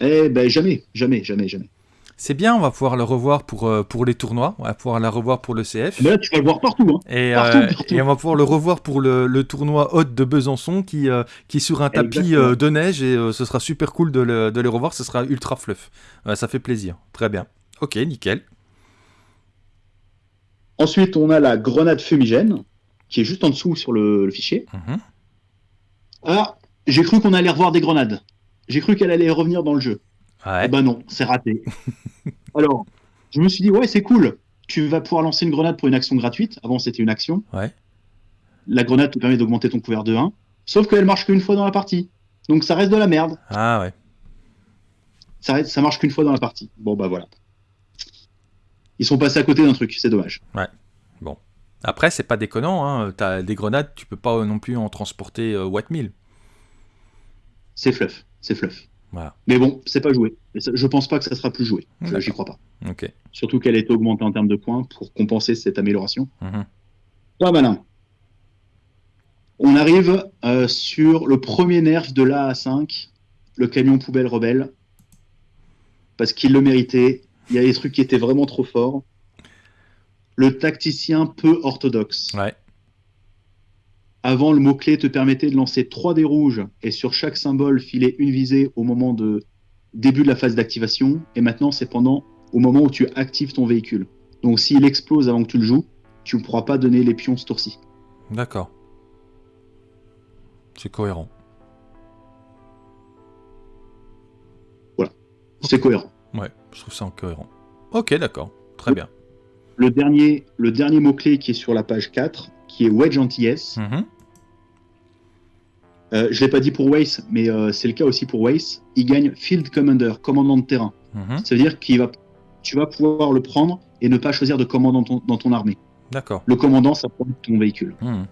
Eh ben jamais, jamais, jamais, jamais. C'est bien, on va pouvoir le revoir pour, euh, pour les tournois, on va pouvoir la revoir pour le CF. Mais là, tu vas le voir partout. Hein. Et, partout, euh, partout. et on va pouvoir le revoir pour le, le tournoi haute de Besançon qui, euh, qui est sur un tapis de neige et ce sera super cool de, le- de les revoir, ce sera ultra fluff. Ça fait plaisir, très bien. Ok, nickel. Ensuite, on a la grenade fumigène, qui est juste en dessous sur le, le fichier. Mhm. Ah, j'ai cru qu'on allait revoir des grenades. J'ai cru qu'elle allait revenir dans le jeu. Ouais. Eh ben non, c'est raté. Alors, je me suis dit, ouais, c'est cool. Tu vas pouvoir lancer une grenade pour une action gratuite. Avant, c'était une action. Ouais. La grenade te permet d'augmenter ton couvert de 1. Sauf qu'elle marche qu'une fois dans la partie. Donc ça reste de la merde. Ah ouais. Ça, reste- ça marche qu'une fois dans la partie. Bon, bah voilà. Ils sont passés à côté d'un truc, c'est dommage. Après, c'est pas déconnant, hein. t'as des grenades, tu peux pas non plus en transporter euh, Watt 1000. C'est fluff, c'est fluff. Voilà. Mais bon, c'est pas joué. Je pense pas que ça sera plus joué. J'y crois pas. Ok. Surtout qu'elle été augmentée en termes de points pour compenser cette amélioration. Mhm. Pas malin. On arrive euh, sur le premier nerf de l'A5, le camion poubelle rebelle. Parce qu'il le méritait. Il y a des trucs qui étaient vraiment trop forts. Le tacticien peu orthodoxe. Ouais. Avant, le mot-clé te permettait de lancer 3 dés rouges et sur chaque symbole filer une visée au moment de début de la phase d'activation. Et maintenant, c'est pendant au moment où tu actives ton véhicule. Donc, s'il explose avant que tu le joues, tu ne pourras pas donner les pions ce tour-ci. D'accord. C'est cohérent. Voilà. C'est cohérent. Ouais, je trouve ça cohérent. Ok, d'accord. Très bien. Le dernier, le dernier mot-clé qui est sur la page 4, qui est Wedge anti-S. Mhm. Euh, je ne l'ai pas dit pour Waze, mais euh, c'est le cas aussi pour Waze. Il gagne Field Commander, commandant de terrain. Mhm. Ça veut dire qu'il va, tu vas pouvoir le prendre et ne pas choisir de commandant dans ton, armée. D'accord. Le commandant, ça prend ton véhicule. Mhm,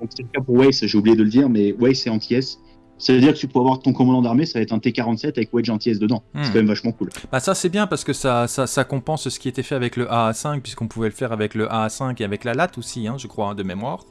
Donc c'est le cas pour Waze, j'ai oublié de le dire, mais Waze c'est anti-S. Ça veut dire que tu peux avoir ton commandant d'armée, ça va être un T-47 avec Wedge anti-S dedans. C'est quand même vachement cool. Bah ça c'est bien parce que ça, ça, ça, compense ce qui était fait avec le AA5, puisqu'on pouvait le faire avec le AA5 et avec la LAT aussi, hein, je crois, hein, de mémoire.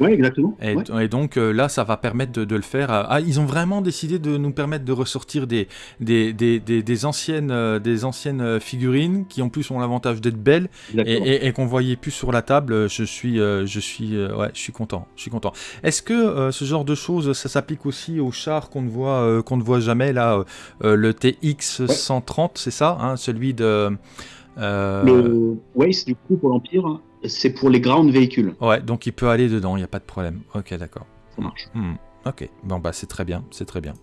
Oui, exactement. Et, donc euh, là, ça va permettre de, le faire. Ah, ils ont vraiment décidé de nous permettre de ressortir des, des, des, des, anciennes, euh, des anciennes euh, figurines qui en plus ont l'avantage d'être belles et, et, qu'on voyait plus sur la table. Je suis, je suis, ouais, je suis content. Je suis content. Est-ce que ce genre de choses, ça s'applique aussi aux chars qu'on ne voit, qu'on ne voit jamais là, le TX 130, c'est ça, hein, celui de. Le Waze du coup pour l'Empire hein c'est pour les ground véhicules. Ouais, donc il peut aller dedans, il n'y a pas de problème. Ok, d'accord. Ça marche. Hmm, ok, bon bah c'est très bien, c'est très bien.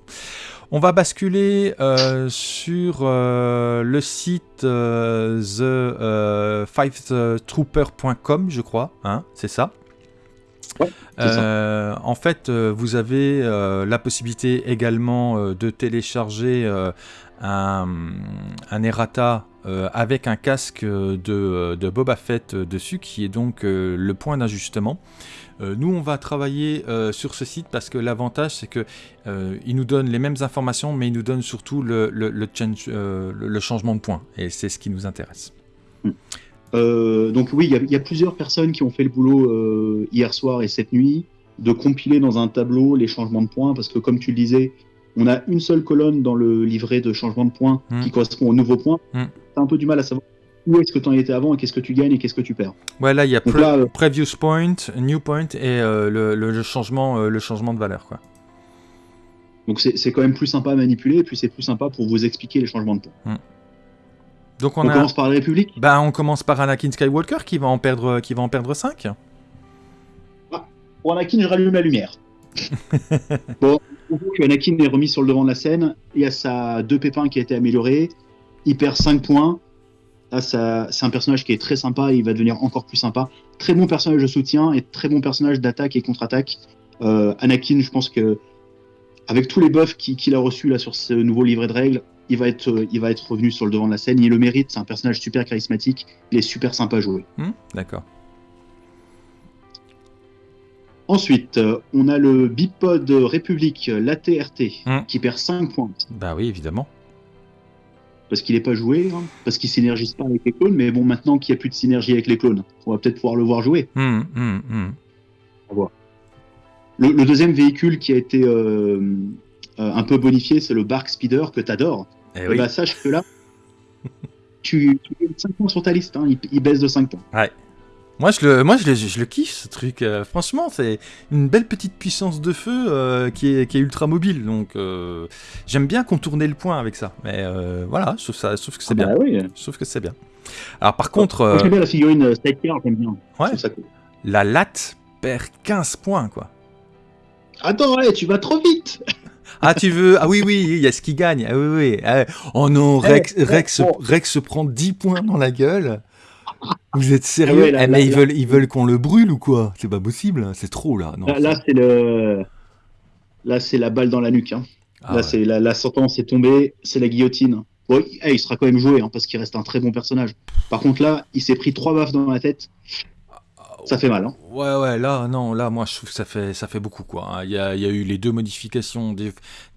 On va basculer euh, sur euh, le site euh, the5trooper.com, je crois, hein, c'est ça? Ouais. En fait, vous avez la possibilité également de télécharger un, un errata euh, avec un casque de, de, Boba Fett dessus, qui est donc euh, le point d'ajustement. Euh, nous, on va travailler sur ce site parce que l'avantage, c'est que il nous donne les mêmes informations, mais il nous donne surtout le, le, le, change, le changement de point, et c'est ce qui nous intéresse. donc oui, il y, a plusieurs personnes qui ont fait le boulot hier soir et cette nuit de compiler dans un tableau les changements de points, parce que comme tu le disais, on a une seule colonne dans le livret de changement de points hmm. qui correspond au nouveau point. Hmm. Tu as un peu du mal à savoir où est-ce que tu en étais avant et qu'est-ce que tu gagnes et qu'est-ce que tu perds. Ouais, là, il y a euh, Previous Point, New Point et euh, le, changement, euh, le changement de valeur. Quoi. Donc c'est quand même plus sympa à manipuler et puis c'est plus sympa pour vous expliquer les changements de points. Hmm. Donc on, commence par la République bah, On commence par Anakin Skywalker qui va en perdre, qui va en perdre 5. Ah, pour Anakin, je rallume la lumière. bon, Anakin est remis sur le devant de la scène. Il y a sa deux pépins qui a été amélioré. Il perd 5 points. c'est un personnage qui est très sympa. il va devenir encore plus sympa. Très bon personnage de soutien et très bon personnage d'attaque et contre-attaque. Euh, Anakin, je pense que avec tous les buffs qu'il a reçus là sur ce nouveau livret de règles, il va être, il va être revenu sur le devant de la scène. Il le mérite. C'est un personnage super charismatique. Il est super sympa à jouer. Hmm, d'accord. Ensuite, euh, on a le bipod République, l'ATRT, hum. qui perd 5 points. Bah oui, évidemment. Parce qu'il n'est pas joué, hein, parce qu'il synergise pas avec les clones, mais bon, maintenant qu'il n'y a plus de synergie avec les clones, on va peut-être pouvoir le voir jouer. Hum, hum, on va voir. Le, deuxième véhicule qui a été euh, euh, un peu bonifié, c'est le Bark Speeder que tu adores. Eh oui. bah, sache que là, tu, tu 5 points sur ta liste, hein, il, il, baisse de 5 points. Ouais. Moi, je le, moi, je le, je le kiffe ce truc. Euh, franchement, c'est une belle petite puissance de feu euh, qui, est, qui, est, ultra mobile. Donc, euh, j'aime bien contourner le point avec ça. Mais voilà, ça, trouve que c'est ah bien. Bah oui. Je trouve que c'est bien. Alors, par contre. j'aime bien la figurine Stiker, j'aime bien. Ouais. Ça cool. La latte perd 15 points, quoi. Attends, ouais, tu vas trop vite Ah, tu veux Ah oui, oui, il y a ce qui gagne. Ah oui, oui. Ah, oh non, Rex, eh, Rex, Rex se prend 10 points dans la gueule. Vous êtes sérieux ah eh, Mais ils veulent, ils veulent qu'on le brûle ou quoi? C'est pas possible, c'est trop là. Non, là, c'est le, là c'est la balle dans la nuque. Hein. Ah là, c'est la, sentence est tombée, c'est la guillotine. Bon, il sera quand même joué hein, parce qu'il reste un très bon personnage. Par contre là, il s'est pris trois baffes dans la tête. Ça fait mal. Hein. Ouais, ouais, là, non, là, moi, je trouve que ça fait, ça fait beaucoup, quoi. Hein. Il y a, il y a eu les deux modifications.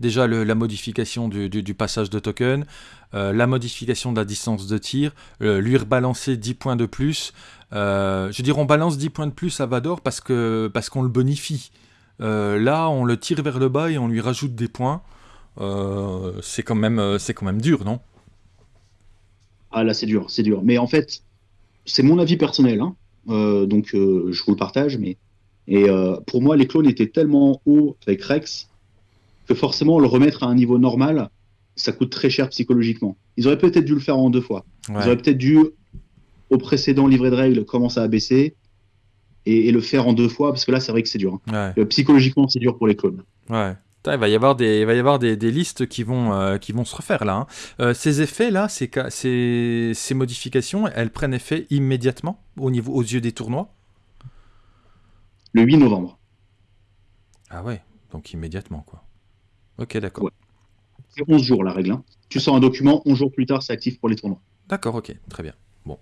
Déjà, le, la modification du, du, passage de token, euh, la modification de la distance de tir, euh, lui rebalancer 10 points de plus. Euh, je veux dire, on balance 10 points de plus à Vador parce qu'on le bonifie. là, on le tire vers le bas et on lui rajoute des points. c'est quand même, dur, non? Ah là, c'est dur, c'est dur. Mais en fait, c'est mon avis personnel. Hein. Donc je vous le partage, mais et pour moi les clones étaient tellement hauts avec Rex que forcément le remettre à un niveau normal, ça coûte très cher psychologiquement. Ils auraient peut-être dû le faire en deux fois. Ils auraient peut-être dû au précédent livret de règles commencer à baisser et, le faire en deux fois, parce que là, c'est vrai que c'est dur. Hein. psychologiquement, c'est dur pour les clones. Ouais. Il va y avoir des, il va y avoir des, listes qui vont, euh, qui vont se refaire là. Hein. Euh, ces effets-là, ces, ces, ces, modifications, elles prennent effet immédiatement au niveau, aux yeux des tournois? Le 8 novembre. Ah ouais, donc immédiatement quoi. Ok, d'accord. C'est 11 jours la règle. Hein. Tu sors un document, 11 jours plus tard, c'est actif pour les tournois. D'accord, ok, très bien. Bon.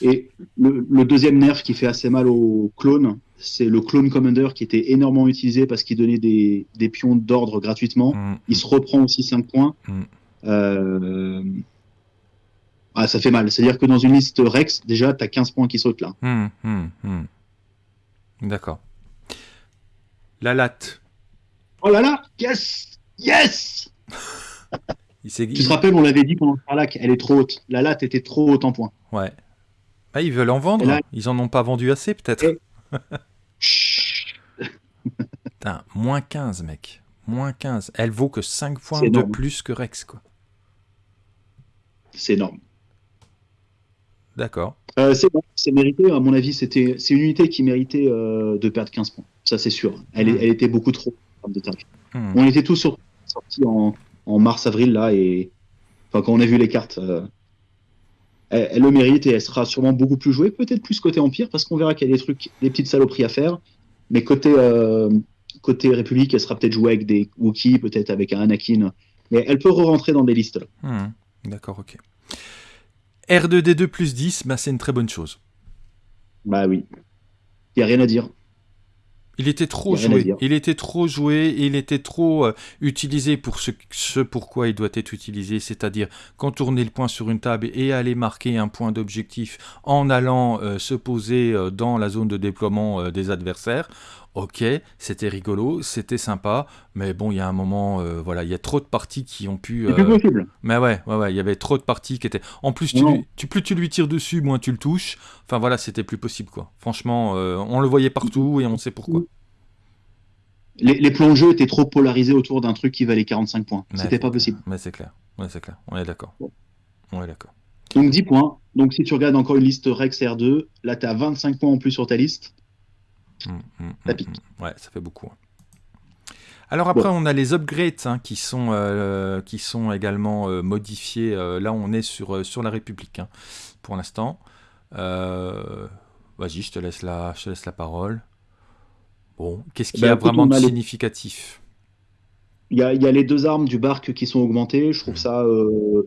Et le, deuxième nerf qui fait assez mal aux clones, c'est le clone commander qui était énormément utilisé parce qu'il donnait des, pions d'ordre gratuitement. Mm. Il se reprend aussi 5 points. Mm. Euh, ah, ça fait mal. C'est-à-dire que dans une liste Rex, déjà, tu as 15 points qui sautent là. Mm, D'accord. La latte. Oh là là Yes Yes Tu te rappelles, on l'avait dit pendant le parlac, elle est trop haute. La latte était trop haute en points. Ouais. Ah, ils veulent en vendre. Ils en ont pas vendu assez, peut-être. Putain, moins 15, mec. Moins 15. Elle vaut que 5 points de plus que Rex, quoi. C'est énorme. D'accord. Euh, c'est mérité, à mon avis, c'était c'est une unité qui méritait euh, de perdre 15 points. Ça, c'est sûr. Elle, hmm. elle, était beaucoup trop de hmm. On était tous en mars-avril, là, et enfin, quand on a vu les cartes, euh, elle, le mérite et elle sera sûrement beaucoup plus jouée, peut-être plus côté Empire, parce qu'on verra qu'il y a des trucs, des petites saloperies à faire. Mais côté, euh, côté République, elle sera peut-être jouée avec des Wookiees, peut-être avec un Anakin. Mais elle peut re-rentrer dans des listes. Hmm, d'accord, ok. R2D2 plus 10, bah, c'est une très bonne chose. Bah oui. Il n'y a rien à dire. Il était trop joué. Il était trop joué. Il était trop euh, utilisé pour ce, ce pourquoi il doit être utilisé, c'est-à-dire contourner le point sur une table et aller marquer un point d'objectif en allant euh, se poser euh, dans la zone de déploiement des adversaires. Ok, c'était rigolo, c'était sympa, mais bon, il y a un moment, voilà, il y a trop de parties qui ont pu. C'est possible. Mais ouais, ouais, ouais, il y avait trop de parties qui étaient. En plus, tu, plus tu lui tires dessus, moins tu le touches. Enfin voilà, c'était plus possible quoi. Franchement, on le voyait partout et on sait pourquoi les, plans de jeu étaient trop polarisés autour d'un truc qui valait 45 points. C'était pas possible. Mais c'est clair. Ouais, c'est clair. On est d'accord. On est d'accord. Donc 10 points. Donc si tu regardes encore une liste Rex R2, là tu as 25 points en plus sur ta liste. Ça hum, pique. Ouais, ça fait beaucoup. Hein. Alors après, on a les upgrades hein, qui, sont, euh, qui sont également euh, modifiés. Euh, là, on est sur, sur la République hein, pour l'instant. Vas-y, je te laisse la, je te laisse la parole. Bon, qu'est-ce qui y a ben, vraiment de significatif? Il y, a, les deux armes du barque qui sont augmentées. Je trouve ça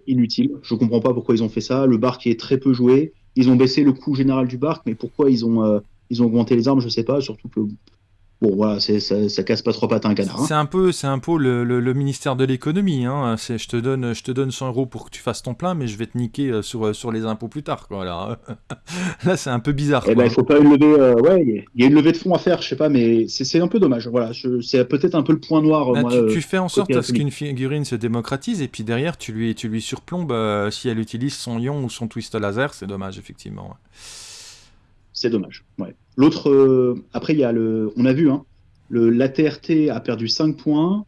inutile. Je comprends pas pourquoi ils ont fait ça. Le barque est très peu joué. Ils ont baissé le coût général du barque, mais pourquoi ils ont, ils ont augmenté les armes, je sais pas. Surtout que Bon, voilà, ça, ça casse pas trois pattes à un canard. Hein. C'est un peu, c'est un peu le, ministère de l'économie. Hein. Je te donne, je te donne 100 euros pour que tu fasses ton plein, mais je vais te niquer euh, sur, euh, sur les impôts plus tard. Quoi, là, là c'est un peu bizarre. Eh ben, il faut pas une levée. Euh, ouais, il y a une levée de fonds à faire, je sais pas, mais c'est un peu dommage. Voilà, c'est peut-être un peu le point noir. Bah, tu, fais en sorte à ce qu'une figurine se démocratise, et puis derrière, tu lui, tu lui surplombes si elle utilise son ion ou son twist laser. C'est dommage, effectivement. C'est dommage. Ouais. L'autre, après, il y a le, on a vu, hein, le, l'ATRT a perdu 5 points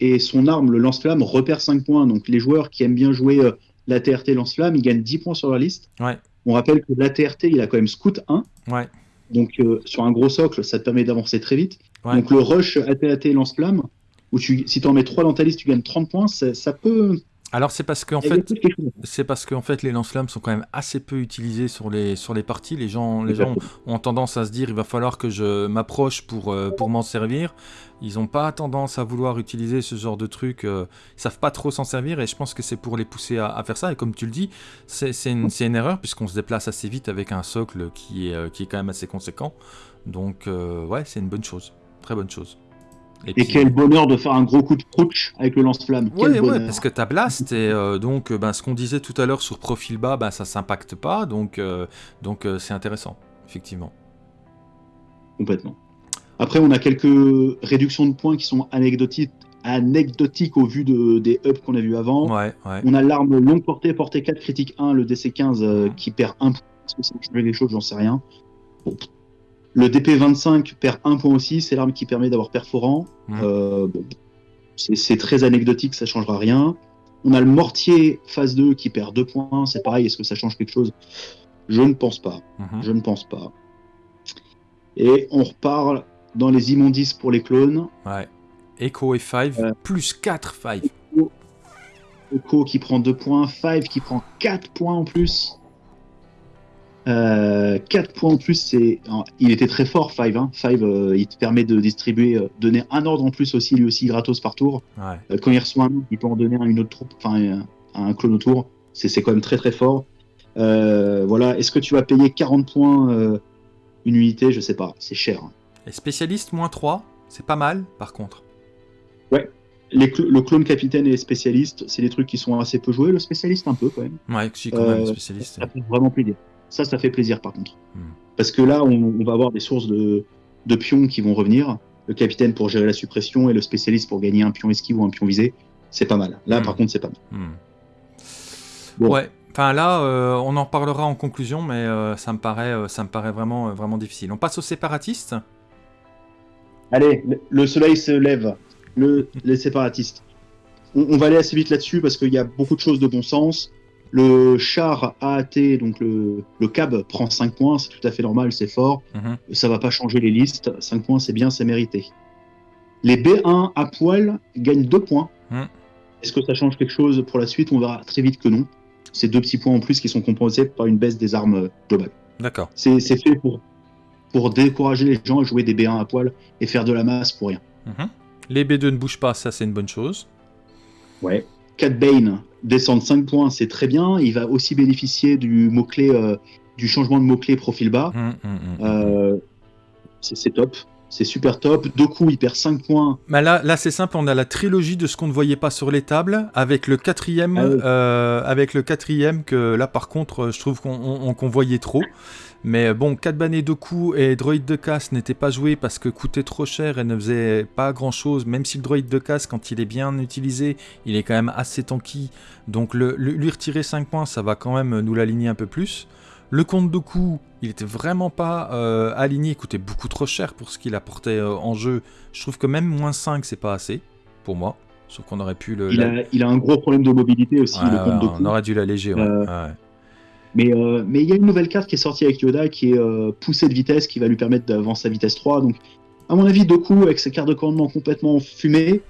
et son arme, le lance-flamme, repère 5 points. Donc les joueurs qui aiment bien jouer euh, l'ATRT lance-flamme, ils gagnent 10 points sur la liste. On rappelle que l'ATRT, il a quand même Scout 1. Donc euh, sur un gros socle, ça te permet d'avancer très vite. Donc le rush ATRT lance-flamme, où tu, si tu en mets 3 dans ta liste, tu gagnes 30 points, ça peut, alors c'est parce qu'en fait, c'est parce qu'en fait les lance-flammes sont quand même assez peu utilisés sur les sur les parties. Les gens, les gens ont tendance à se dire il va falloir que je m'approche pour euh, pour m'en servir. Ils n'ont pas tendance à vouloir utiliser ce genre de truc. Euh, ils savent pas trop s'en servir et je pense que c'est pour les pousser à, faire ça. Et comme tu le dis, c'est une, une, erreur puisqu'on se déplace assez vite avec un socle qui est euh, qui est quand même assez conséquent. Donc ouais, c'est une bonne chose, très bonne chose. Et, quel bonheur de faire un gros coup de crouch avec le lance-flamme. Ouais, parce que ta blast, et euh, donc euh, ben, ce qu'on disait tout à l'heure sur profil bas, ben, ça s'impacte pas, donc euh, donc c'est intéressant, effectivement. Complètement. Après, on a quelques réductions de points qui sont anecdotiques, anecdotiques au vu de, des ups qu'on a vu avant. Ouais, ouais. On a l'arme longue portée, portée 4, critique 1, le DC15 qui perd 1 point. Est-ce que ça change des choses J'en sais rien. Le DP25 perd un point aussi, c'est l'arme qui permet d'avoir perforant. Euh, c'est très anecdotique, ça changera rien. On a le mortier phase 2 qui perd 2 points, c'est pareil, est-ce que ça change quelque chose? Je ne pense pas. Mhm. Je ne pense pas. Et on repart dans les immondices pour les clones. Ouais. Echo et 5, plus 4 5. Echo qui prend 2 points, 5 qui prend 4 points en plus. 4 euh, points en plus, c'est. Il était très fort, 5. Hein. Euh, il te permet de distribuer, euh, donner un ordre en plus aussi, lui aussi, gratos par tour. quand il reçoit un, il peut en donner une autre troupe, enfin, un clone autour. C'est quand même très très fort. voilà, est-ce que tu vas payer 40 points une unité? Je sais pas, c'est cher. Hein. Et spécialiste, moins 3, c'est pas mal par contre. Ouais, le clone capitaine et spécialiste, c'est des trucs qui sont assez peu joués. Le spécialiste, un peu quand même. Ouais, si, quand même, spécialiste. Ça fait vraiment plaisir. Ça, ça fait plaisir par contre. Hmm. Parce que là, on, va avoir des sources de, pions qui vont revenir. Le capitaine pour gérer la suppression et le spécialiste pour gagner un pion esquive ou un pion visé. C'est pas mal. Là, hmm. par contre, c'est pas mal. Hmm. Ouais. Enfin là, euh, on en parlera en conclusion, mais euh, ça me paraît, euh, ça me paraît vraiment, vraiment difficile. On passe aux séparatistes. Allez, le soleil se lève. Le, les séparatistes. On, on va aller assez vite là-dessus parce qu'il y a beaucoup de choses de bon sens. Le char AAT, donc le, le cab, prend 5 points, c'est tout à fait normal, c'est fort. Mhm. Ça va pas changer les listes. 5 points, c'est bien, c'est mérité. Les B1 à poil gagnent 2 points. Mhm. Est-ce que ça change quelque chose pour la suite? On verra très vite que non. C'est deux petits points en plus qui sont compensés par une baisse des armes globales. D'accord. C'est fait pour, pour décourager les gens à jouer des B1 à poil et faire de la masse pour rien. Mhm. Les B2 ne bougent pas, ça c'est une bonne chose. Ouais. Cat Bane descendre 5 points, c'est très bien. Il va aussi bénéficier du mot-clé, euh, du changement de mot-clé profil bas. Hum, hum, hum, euh, c'est top. C'est super top. Doku, il perd 5 points. Mais là, là c'est simple, on a la trilogie de ce qu'on ne voyait pas sur les tables, avec le quatrième, ah euh, avec le quatrième que là, par contre, je trouve qu'on voyait trop. Mais bon, Kadbane Doku et Droid de casse n'étaient pas joués parce que coûtaient trop cher et ne faisaient pas grand chose, même si le Droid de casse, quand il est bien utilisé, il est quand même assez tanky. Donc le, lui retirer 5 points, ça va quand même nous l'aligner un peu plus. Le compte Doku, il était vraiment pas euh, aligné, il coûtait beaucoup trop cher pour ce qu'il apportait euh, en jeu. Je trouve que même moins 5, c'est pas assez, pour moi. Sauf qu'on aurait pu le. Il, a, il, a, un gros problème de mobilité aussi, le compte Doku. On aurait dû l'alléger, ouais. Euh, mais euh, mais il y a une nouvelle carte qui est sortie avec Yoda qui est euh, poussée de vitesse qui va lui permettre d'avancer à vitesse 3. Donc, à mon avis, Doku, avec ses cartes de commandement complètement fumées,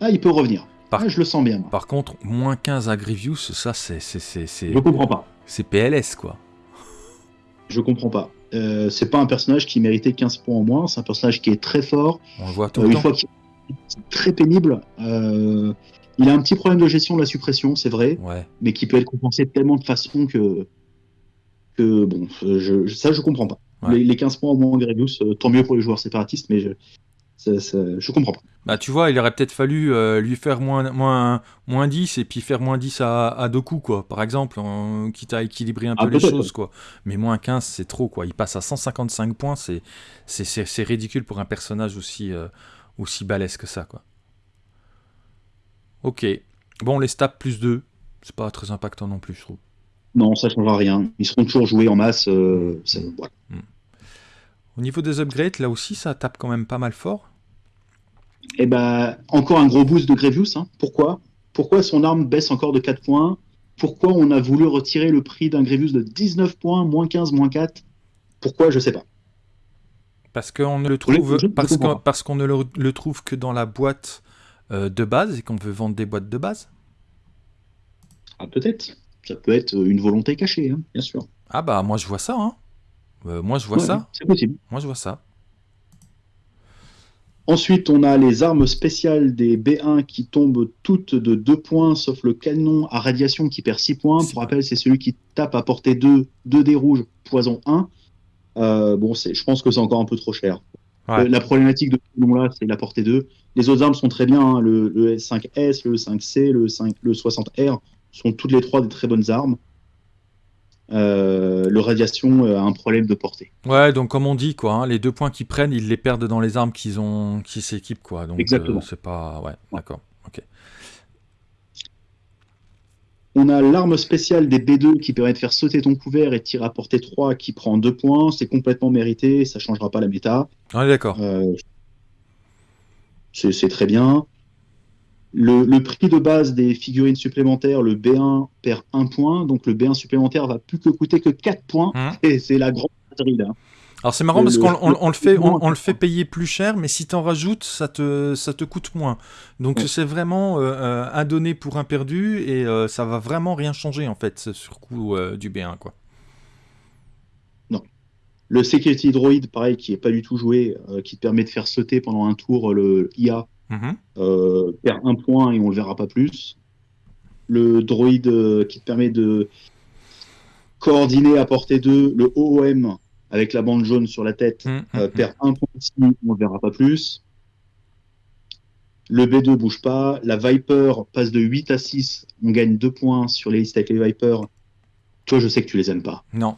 ah, il peut revenir. Par... Ah, je le sens bien. Par contre, moins 15 à Grievous, ça, c'est. Je comprends pas. C'est PLS, quoi. Je comprends pas. Euh, c'est pas un personnage qui méritait 15 points en moins, c'est un personnage qui est très fort. On le voit tout le temps. c'est très pénible. Il a un petit problème de gestion de la suppression, c'est vrai, mais qui peut être compensé de tellement de façons que, que bon, je, ça je comprends pas. Les, 15 points au moins en Grievous, euh, tant mieux pour les joueurs séparatistes, mais je, je comprends pas. Bah tu vois, il aurait peut-être fallu euh, lui faire moins, moins, moins 10 et puis faire moins 10 à, à coups, quoi, par exemple, quitte à équilibrer un ah, peu les choses, quoi. Mais moins 15, c'est trop, quoi. Il passe à 155 points, c'est ridicule pour un personnage aussi, euh, aussi balèze que ça, quoi. Ok. Bon, les stats plus 2, c'est pas très impactant non plus, je trouve. Non, ça ne changera rien. Ils seront toujours joués en masse. Euh, hmm. Au niveau des upgrades, là aussi, ça tape quand même pas mal fort. Eh ben, encore un gros boost de Grevious. Hein. Pourquoi? Pourquoi son arme baisse encore de 4 points? Pourquoi on a voulu retirer le prix d'un Grevious de 19 points, moins 15, moins 4 Pourquoi? Je sais pas. Parce qu'on ne le trouve, parce qu'on ne le, trouve que dans la boîte euh, de base et qu'on veut vendre des boîtes de base Ah, peut-être. Ça peut être une volonté cachée, hein, bien sûr. Ah, bah, moi, je vois ça. Hein. Euh, moi, je vois ça. C'est possible. Moi, je vois ça. Ensuite, on a les armes spéciales des B1 qui tombent toutes de 2 points, sauf le canon à radiation qui perd 6 points. Pour rappel, c'est celui qui tape à portée 2, 2 dés rouges, poison 1. Euh, bon, je pense que c'est encore un peu trop cher. La problématique de ce nom-là, c'est la portée 2. Les autres armes sont très bien. Hein. Le, S5S, le 5C, le, 5, le 60R sont toutes les trois des très bonnes armes. Euh, le radiation a un problème de portée. Ouais, donc comme on dit, quoi, hein, les deux points qu'ils prennent, ils les perdent dans les armes qu'ils ont, qui s'équipent, quoi. Donc, Exactement. Euh, c'est pas, ouais, d'accord, ok. On a l'arme spéciale des B2 qui permet de faire sauter ton couvert et de tirer à portée 3 qui prend 2 points. C'est complètement mérité, ça changera pas la méta. On est d'accord. Euh, c'est très bien. Le, prix de base des figurines supplémentaires, le B1 perd 1 point, donc le B1 supplémentaire va plus que coûter que 4 points, mmh. et c'est la grande là. Alors c'est marrant parce qu'on le fait, on, le fait payer plus cher, mais si t'en rajoutes, ça te, ça te coûte moins. Donc c'est vraiment un donné pour un perdu et ça va vraiment rien changer en fait sur le coup du B1 quoi. Le Security Droid, pareil, qui est pas du tout joué, euh, qui te permet de faire sauter pendant un tour le IA, mhm. euh, perd un point et on le verra pas plus. Le droid euh, qui te permet de coordonner à portée 2 le OOM avec la bande jaune sur la tête mhm, mhm, perd un point ici, on le verra pas plus. Le B2 bouge pas. La Viper passe de 8 à 6. On gagne 2 points sur les listes avec les Vipers. Toi, je sais que tu les aimes pas. Non.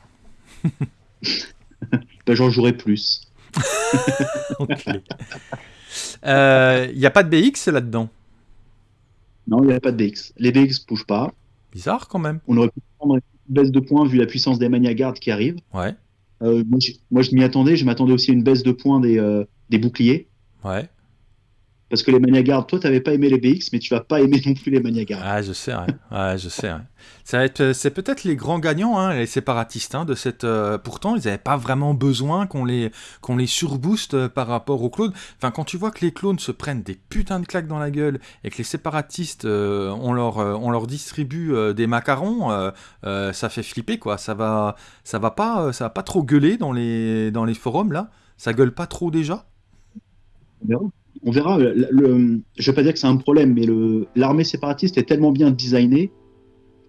ben, j'en jouerai plus. Il n'y euh, a pas de BX là-dedans? Non, il n'y a pas de BX. Les BX ne bougent pas. Bizarre quand même. On aurait pu prendre une baisse de points vu la puissance des Maniagards qui arrive. Ouais. Euh, moi, je, m'y attendais. Je m'attendais aussi à une baisse de points des, euh, boucliers. Parce que les Maniagards, toi, tu n'avais pas aimé les BX, mais tu vas pas aimer non plus les Maniagards. Ah, je sais, ouais. je sais. Euh, c'est peut-être les grands gagnants, hein, les séparatistes, hein, de cette. Euh, pourtant, ils n'avaient pas vraiment besoin qu'on les, qu'on les surbooste euh, par rapport aux clones. Enfin, quand tu vois que les clones se prennent des putains de claques dans la gueule et que les séparatistes, on, leur, on leur distribue des macarons, ça fait flipper, quoi. Ça va, ça va pas, ça va pas trop gueuler dans les, dans les forums là. Ça gueule pas trop déjà? On verra. Le, je vais pas dire que c'est un problème, mais l'armée séparatiste est tellement bien designée.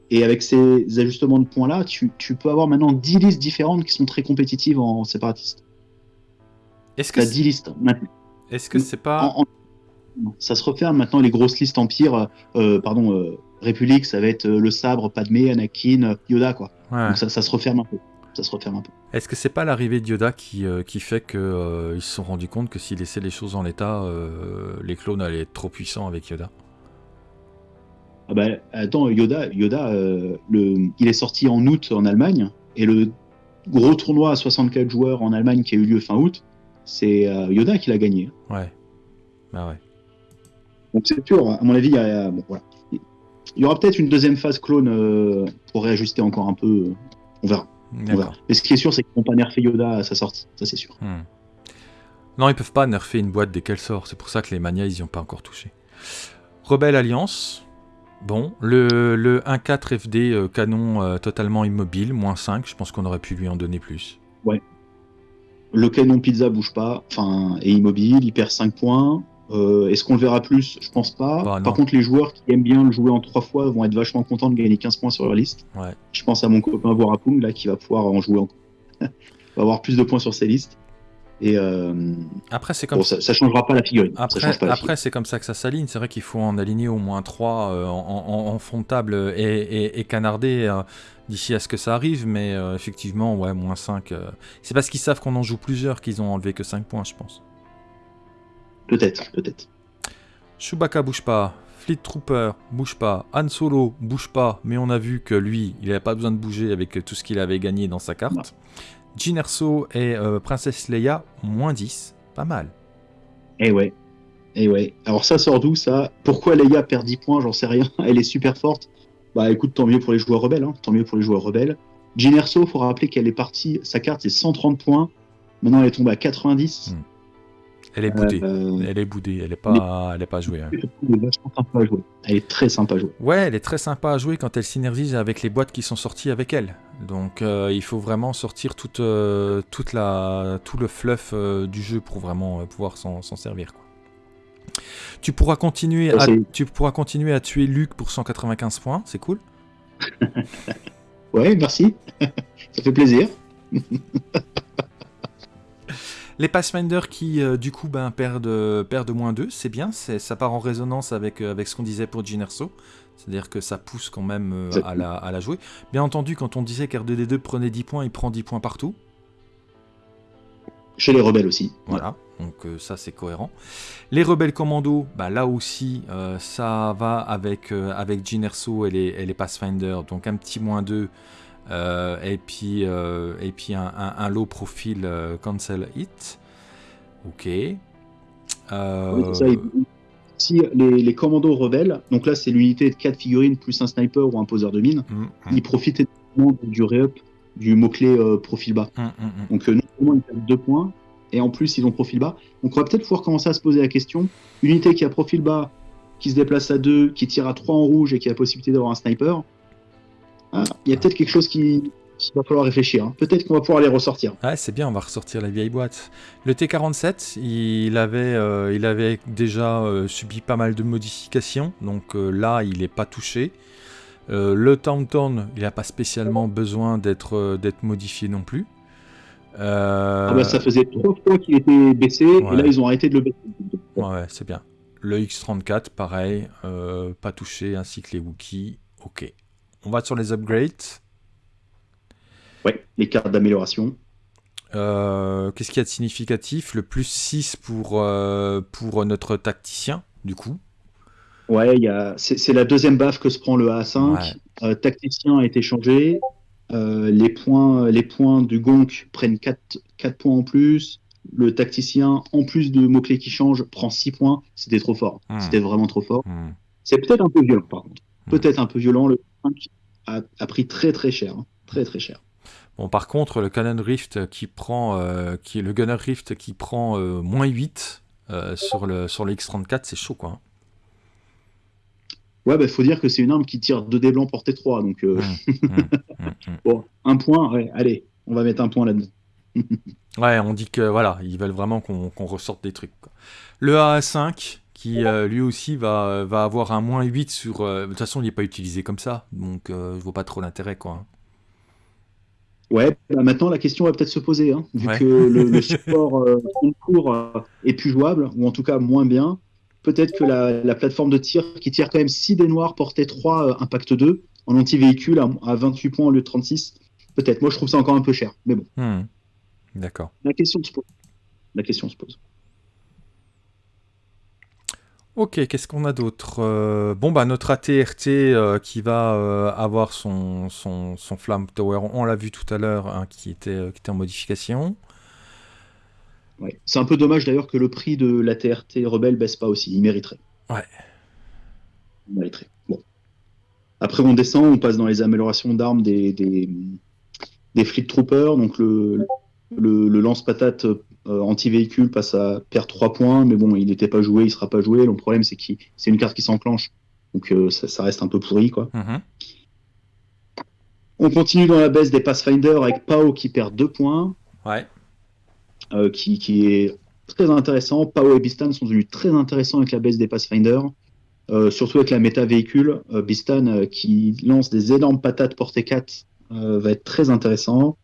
Et avec ces ajustements de points-là, tu, peux avoir maintenant 10 listes différentes qui sont très compétitives en, séparatiste. Est-ce que 10 listes Est-ce que c'est pas. ça se referme maintenant, les grosses listes Empire, euh, pardon, euh, République, ça va être euh, le sabre, Padmé, Anakin, Yoda, quoi. Donc ça, ça se referme un peu ça se referme un peu. Est-ce que c'est pas l'arrivée de Yoda qui, euh, qui fait qu'ils euh, se sont rendus compte que s'ils laissaient les choses en l'état, euh, les clones allaient être trop puissants avec Yoda? Ah bah, Attends, Yoda, Yoda le, il est sorti en août en Allemagne, et le gros tournoi à 64 joueurs en Allemagne qui a eu lieu fin août, c'est Yoda qui l'a gagné. Ouais. Bah ouais. Donc c'est sûr, à mon avis, il y, a, il y aura peut-être une deuxième phase clone pour réajuster encore un peu. On verra. Mais ce qui est sûr, c'est qu'ils vont pas nerfer Yoda à sa sortie, ça c'est sûr. Hmm. Non, ils peuvent pas nerfer une boîte dès qu'elle sort, c'est pour ça que les manias ils y ont pas encore touché. Rebelle Alliance, bon, le, le 1.4 FD euh, canon euh, totalement immobile, moins 5, je pense qu'on aurait pu lui en donner plus. Ouais. Le canon pizza bouge pas, enfin, est immobile, il perd 5 points. Euh, est-ce qu'on le verra plus? Je pense pas. Bah, Par contre, les joueurs qui aiment bien le jouer en trois fois vont être vachement contents de gagner 15 points sur leur liste. Je pense à mon copain Vorapung là qui va pouvoir en jouer encore. va avoir plus de points sur ses listes. Et euh, après, c'est comme ça, ça changera pas la figurine. Après, c'est comme ça que ça s'aligne. C'est vrai qu'il faut en aligner au moins 3 euh, en, fond de table et, et, canarder d'ici à ce que ça arrive. Mais effectivement, ouais, moins 5. c'est parce qu'ils savent qu'on en joue plusieurs qu'ils ont enlevé que 5 points, je pense. Peut-être, peut-être. Chewbacca bouge pas, Fleet Trooper bouge pas, Han Solo bouge pas, mais on a vu que lui, il n'avait pas besoin de bouger avec tout ce qu'il avait gagné dans sa carte. Jyn Erso et euh, Princesse Leia, moins 10, pas mal. Eh ouais, eh ouais. Alors ça sort d'où ça? Pourquoi Leia perd 10 points? J'en sais rien. Elle est super forte. Bah écoute, tant mieux pour les joueurs rebelles. Hein. Tant mieux pour les joueurs rebelles. Jyn Erso, faut rappeler qu'elle est partie. Sa carte c'est 130 points. Maintenant elle est tombée à 90. Elle est boudée. Euh, elle est boudée. Elle est pas, elle est pas jouée. Hein. Elle est très sympa à jouer. Ouais, elle est très sympa à jouer quand elle synergise avec les boîtes qui sont sorties avec elle. Donc euh, il faut vraiment sortir toute, euh, toute la, tout le fluff du jeu pour vraiment pouvoir s'en servir. Quoi. Tu pourras continuer à, tu pourras continuer à tuer Luc pour 195 points. C'est cool. ouais, merci. Ça fait plaisir. Les Pathfinder qui, euh, du coup, ben, perdent, perdent moins 2, c'est bien, ça part en résonance avec, euh, avec ce qu'on disait pour Ginerso. C'est-à-dire que ça pousse quand même euh, à, la, à, la, jouer. Bien entendu, quand on disait qu'R2D2 prenait 10 points, il prend 10 points partout. Chez les rebelles aussi. Voilà, donc ça c'est cohérent. Les rebelles commando, bah, là aussi, ça va avec, avec Ginerso et les, et les Pathfinder. Donc un petit moins 2 euh, et puis, euh, et puis un, low profil euh, cancel hit. Ok. si les, commandos rebelles, donc là c'est l'unité de 4 figurines plus un sniper ou un poseur de mine, mm, mm. ils profitent du re-up du mot-clé profil bas. Mm, donc nous seulement ils perdent deux points. Et en plus, ils ont profil bas. Donc, on va peut-être pouvoir commencer à se poser la question unité qui a profil bas, qui se déplace à 2, qui tire à 3 en rouge et qui a la possibilité d'avoir un sniper. Ah, il y a peut-être quelque chose qui, va falloir réfléchir. Hein. Peut-être qu'on va pouvoir les ressortir. Ouais, c'est bien, on va ressortir la vieille boîte. Le T47, il avait, euh, il avait déjà euh, subi pas mal de modifications, donc euh, là, il n'est pas touché. le Taunton, il n'a pas spécialement besoin d'être modifié non plus. Ah bah, ça faisait trois fois qu'il était baissé, et là, ils ont arrêté de le baisser. Ouais, c'est bien. Le X34, pareil, pas touché, ainsi que les Wookiees. Ok. On va sur les upgrades. Ouais, les cartes d'amélioration. Euh, qu'est-ce qu'il y a de significatif? Le plus 6 pour, euh, pour notre tacticien, du coup. Ouais, c'est la deuxième baffe que se prend le A5. Euh, tacticien a été changé. les, points, les points du Gonk prennent 4, 4 points en plus. Le tacticien, en plus de mots-clés qui changent, prend 6 points. C'était trop fort. Hmm. C'était vraiment trop fort. Hmm. C'est peut-être un peu violent, par contre. Hmm. Peut-être un peu violent. Le 5 a, pris très très cher. Hein. Très très cher. Bon, par contre, le Canon Rift qui prend, euh, qui, le Gunner Rift qui prend euh, moins 8 euh, sur, le, sur le X34, c'est chaud quoi. Hein. Ouais, bah faut dire que c'est une arme qui tire 2 dés blancs portée 3, donc. Mmh, mmh, mmh, bon, un point, ouais, allez, on va mettre un point là-dedans. ouais, on dit que voilà, ils veulent vraiment qu'on ressorte des trucs. Le AA5, qui lui aussi va, va avoir un moins 8 sur. de toute façon, il n'est pas utilisé comme ça, donc je vois pas trop l'intérêt quoi. Ouais, bah, maintenant la question va peut-être se poser, hein, vu que le, support euh, en cours euh, est plus jouable, ou en tout cas moins bien. Peut-être que la, plateforme de tir qui tire quand même 6 des noirs portait 3 euh, impact 2 en anti-véhicule à, 28 points au lieu de 36. Peut-être. Moi je trouve ça encore un peu cher, mais bon. Hmm. D'accord. La question se pose. La question se pose. Ok, qu'est-ce qu'on a d'autre euh, Bon, bah, notre ATRT euh, qui va euh, avoir son, son, Tower, on l'a vu tout à l'heure, hein, qui, était, qui était en modification. Ouais. C'est un peu dommage d'ailleurs que le prix de l'ATRT Rebelle baisse pas aussi, il mériterait. Ouais. Il mériterait. Bon. Après, on descend, on passe dans les améliorations d'armes des, des, des Fleet Troopers, donc le, le, le lance-patate anti-véhicule passe à perdre 3 points, mais bon, il n'était pas joué, il sera pas joué. Le problème, c'est que c'est une carte qui s'enclenche, donc euh, ça, reste un peu pourri, quoi. Mhm. On continue dans la baisse des Pathfinder avec Pao qui perd 2 points. Ouais. Euh, qui, qui, est très intéressant. Pao et Bistan sont devenus très intéressants avec la baisse des Pathfinder. surtout avec la méta véhicule. Bistan qui lance des énormes patates portée 4 va être très intéressant.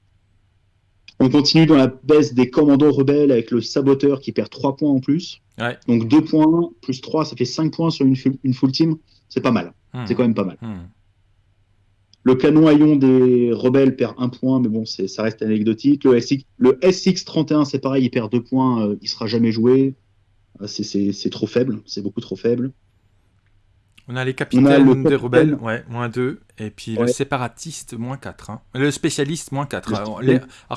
On continue dans la baisse des commandos rebelles avec le saboteur qui perd 3 points en plus. Donc 2 points plus 3, ça fait 5 points sur une, full team. C'est pas mal. Hmm. C'est quand même pas mal. Hmm. Le canon à ion des rebelles perd 1 point, mais bon, ça reste anecdotique. Le, SX, le SX31, c'est pareil, il perd 2 points, euh, il sera jamais joué. Euh, c'est trop faible, c'est beaucoup trop faible. On a les capitaines des rebelles, ouais, moins 2. Et puis le séparatiste, moins 4. Hein. Le spécialiste, moins 4. Alors,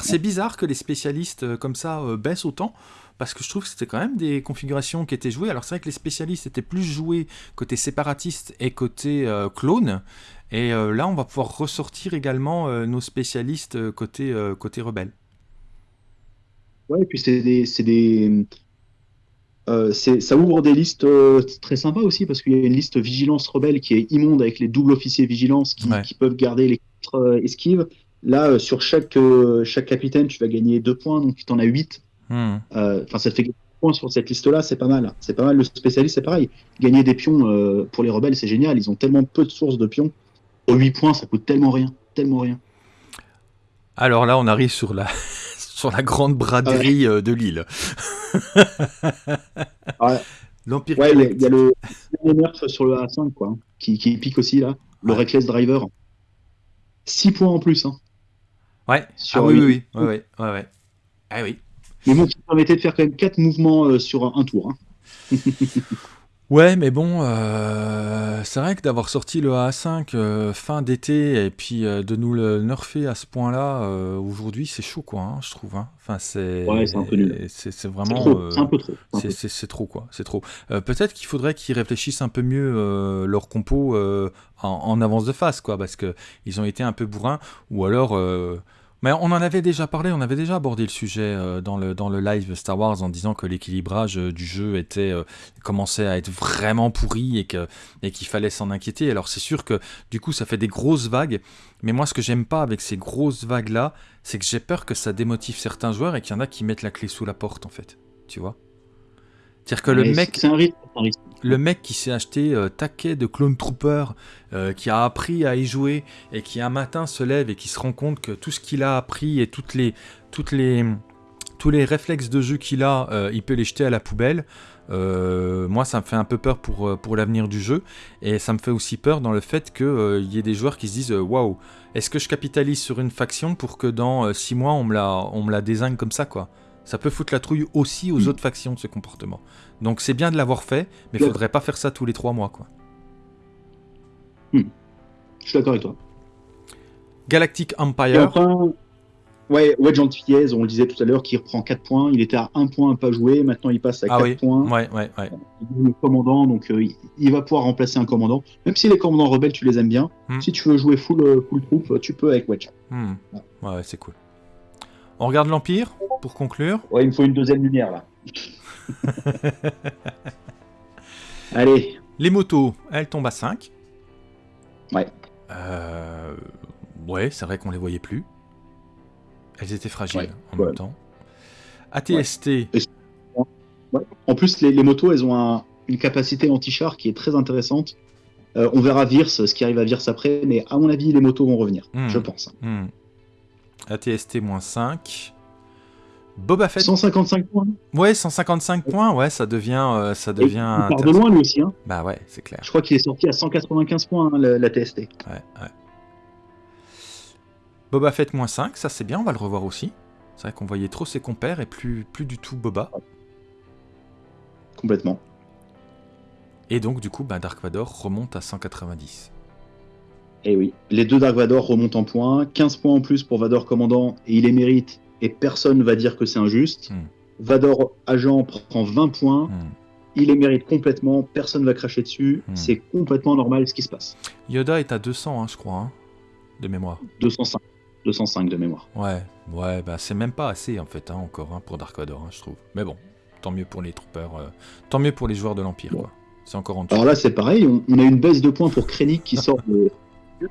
c'est bizarre que les spécialistes euh, comme ça euh, baissent autant. Parce que je trouve que c'était quand même des configurations qui étaient jouées. Alors c'est vrai que les spécialistes étaient plus joués côté séparatiste et côté euh, clone. Et là, on va pouvoir ressortir également nos spécialistes côté, côté rebelle. Ouais, et puis c'est des, des, euh, ça ouvre des listes euh, très sympas aussi parce qu'il y a une liste vigilance rebelle qui est immonde avec les doubles officiers vigilance qui, peuvent garder les quatre euh, esquives. Là, sur chaque, chaque capitaine, tu vas gagner deux points, donc tu en as 8. Hmm. Enfin, ça te fait points sur cette liste-là, c'est pas mal. C'est pas mal. Le spécialiste, c'est pareil. Gagner des pions pour les rebelles, c'est génial. Ils ont tellement peu de sources de pions. Pour 8 points, ça coûte tellement rien. Tellement rien. Alors là, on arrive sur la, sur la grande braderie de l'île. L'Empire ouais, il y a le nerf sur le A5 quoi, qui, qui pique aussi là, le Reckless Driver. 6 points en plus. Hein. Ouais, ah oui, oui, oui, ouais, ouais, Ah oui. Mais bon, qui permettait de faire quand même 4 mouvements euh, sur un, tour. Hein. Ouais, mais bon, euh, c'est vrai que d'avoir sorti le A5 euh, fin d'été et puis euh, de nous le nerfer à ce point-là aujourd'hui, c'est chaud, quoi, hein, je trouve. Hein. Enfin, c'est. Ouais, c'est un peu nul. C'est vraiment. C'est un peu trop. C'est trop, quoi. C'est trop. Peut-être qu'il faudrait qu'ils réfléchissent un peu mieux leur compo en, avance de phase, quoi, parce que ils ont été un peu bourrins, ou alors Mais on en avait déjà parlé, on avait déjà abordé le sujet euh, dans, le, dans le live Star Wars en disant que l'équilibrage euh, du jeu était euh, commençait à être vraiment pourri et que et qu'il fallait s'en inquiéter. Alors c'est sûr que du coup ça fait des grosses vagues, mais moi ce que j'aime pas avec ces grosses vagues là, c'est que j'ai peur que ça démotive certains joueurs et qu'il y en a qui mettent la clé sous la porte en fait. Tu vois? C'est-à-dire que le mec, C'est un rythme. Le mec qui s'est acheté euh, taquet de Clone Trooper, euh, qui a appris à y jouer et qui un matin se lève et qui se rend compte que tout ce qu'il a appris et toutes les, toutes les, tous les réflexes de jeu qu'il a, euh, il peut les jeter à la poubelle. Moi, ça me fait un peu peur pour, l'avenir du jeu et ça me fait aussi peur dans le fait qu'il y ait des joueurs qui se disent waouh, est-ce que je capitalise sur une faction pour que dans 6 mois on me la, on me la désigne comme ça quoi? Ça peut foutre la trouille aussi aux autres factions ce comportement. Donc c'est bien de l'avoir fait, mais il Ouais. faudrait pas faire ça tous les 3 mois quoi. Je suis d'accord avec toi. Galactic Empire. ouais, Wedge Antilles, on le disait tout à l'heure, qui reprend 4 points. Il était à 1 point à pas jouer. Maintenant, il passe à Ah 4 oui. points. Ouais, ouais, ouais. Il est commandant, donc euh, il- va pouvoir remplacer un commandant. Même si les commandants rebelles, tu les aimes bien, Hmm. si tu veux jouer full, euh, full troupe, tu peux avec Wedge. Hmm. Ouais, ouais, c'est cool. On regarde l'Empire, pour conclure Ouais, il me faut une deuxième lumière, là. Allez. Les motos, elles tombent à 5. Ouais. Euh, ouais, c'est vrai qu'on les voyait plus. Elles étaient fragiles en même temps. ATST. En plus, les, motos, elles ont une capacité anti-char qui est très intéressante. Euh, on verra Virs, ce qui arrive à Virs après, mais à mon avis, les motos vont revenir, hmm. je pense. Hmm. ATST-5. Boba Fett. 155 points. Ouais, 155 points, ouais, ça devient. Euh, ça devient il part de loin lui aussi. Hein. Bah ouais, c'est clair. Je crois qu'il est sorti à 195 points, hein, la, la, TST. Ouais, ouais. Boba Fett moins 5, ça c'est bien, on va le revoir aussi. C'est vrai qu'on voyait trop ses compères et plus, plus du tout Boba. Complètement. Et donc, du coup, bah, Dark Vador remonte à 190. Et oui, les deux Dark Vador remontent en points. 15 points en plus pour Vador commandant, et il les mérite, et personne va dire que c'est injuste. Hmm. Vador agent prend 20 points, Hmm. il les mérite complètement, personne va cracher dessus. Hmm. C'est complètement normal ce qui se passe. Yoda est à 200, hein, je crois, hein, de mémoire. 205. 205 de mémoire. Ouais, ouais, bah c'est même pas assez en fait, hein, encore, hein, pour Dark Vador, hein, je trouve. Mais bon, tant mieux pour les troopers, euh, tant mieux pour les joueurs de l'Empire, quoi. C'est encore en dessous. Alors là, c'est pareil, on, on a une baisse de points pour Krennic qui sort de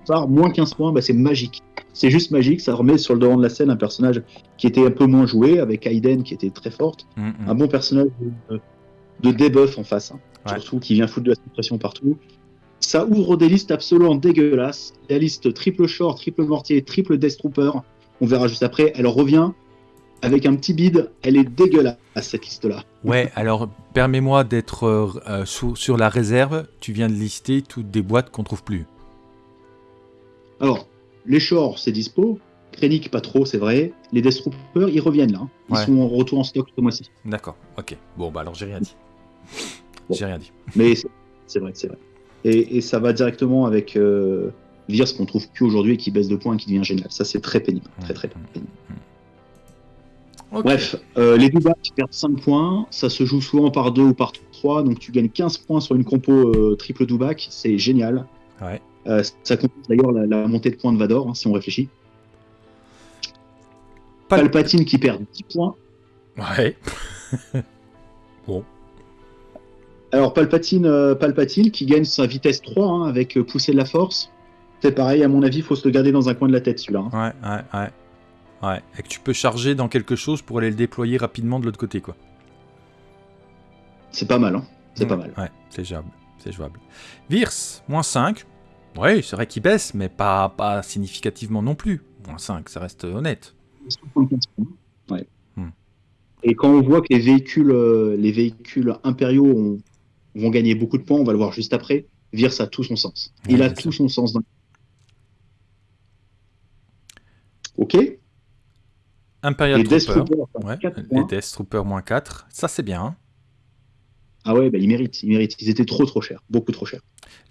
par moins 15 points, bah, c'est magique. C'est juste magique, ça remet sur le devant de la scène un personnage qui était un peu moins joué, avec Aiden qui était très forte. Hmm, hmm. Un bon personnage de, de debuff en face, hein. Ouais. surtout qui vient foutre de la suppression partout. Ça ouvre des listes absolument dégueulasses. La liste triple short, triple mortier, triple death trooper, on verra juste après, elle revient avec un petit bide, elle est dégueulasse cette liste-là. Ouais, alors permets-moi d'être euh, euh, sur, sur la réserve. Tu viens de lister toutes des boîtes qu'on trouve plus. Alors, les shorts, c'est dispo. Krennic, pas trop, c'est vrai. Les Death Troopers, ils reviennent là. hein. Ils Ouais. sont en retour en stock ce mois-ci. D'accord, ok. Bon, bah alors j'ai rien dit. Bon. J'ai rien dit. Mais c'est- c'est vrai, c'est vrai. Et, et ça va directement avec euh, Virs qu'on trouve plus aujourd'hui et qui baisse de points et qui devient génial. Ça, c'est très pénible. Très, très pénible. Ok. Bref, euh, les deux qui perdent 5 points. Ça se joue souvent par 2 ou par 3. Donc, tu gagnes 15 points sur une compo euh, triple Dubac. C'est génial. Ouais. Euh, ça compense d'ailleurs la, la montée de points de Vador, hein, si on réfléchit. Pal- Palpatine qui perd 10 points. Ouais. Alors Palpatine, euh, Palpatine qui gagne sa vitesse 3 hein, avec euh, pousser de la force. C'est pareil, à mon avis, il faut se le garder dans un coin de la tête celui-là. hein. Ouais, ouais, ouais. Ouais. Et que tu peux charger dans quelque chose pour aller le déployer rapidement de l'autre côté, quoi. C'est pas mal, hein. c'est Ouais, pas mal. Ouais, c'est jouable. C'est jouable. Virs, moins 5. Oui, c'est vrai qu'il baisse, mais pas, pas significativement non plus. Moins 5, ça reste honnête. 75 points. Ouais. Hmm. Et quand on voit que les véhicules, euh, les véhicules impériaux ont- vont gagner beaucoup de points, on va le voir juste après. Virs a tout son sens. Il a tout ça. son sens. Dans... Ok. Imperial Les Death Trooper. Troopers, Ouais, 4 les points. Death Trooper moins 4. Ça, c'est bien. hein. Ah ouais, bah, ils méritent, ils méritent. Ils étaient trop trop chers, beaucoup trop chers.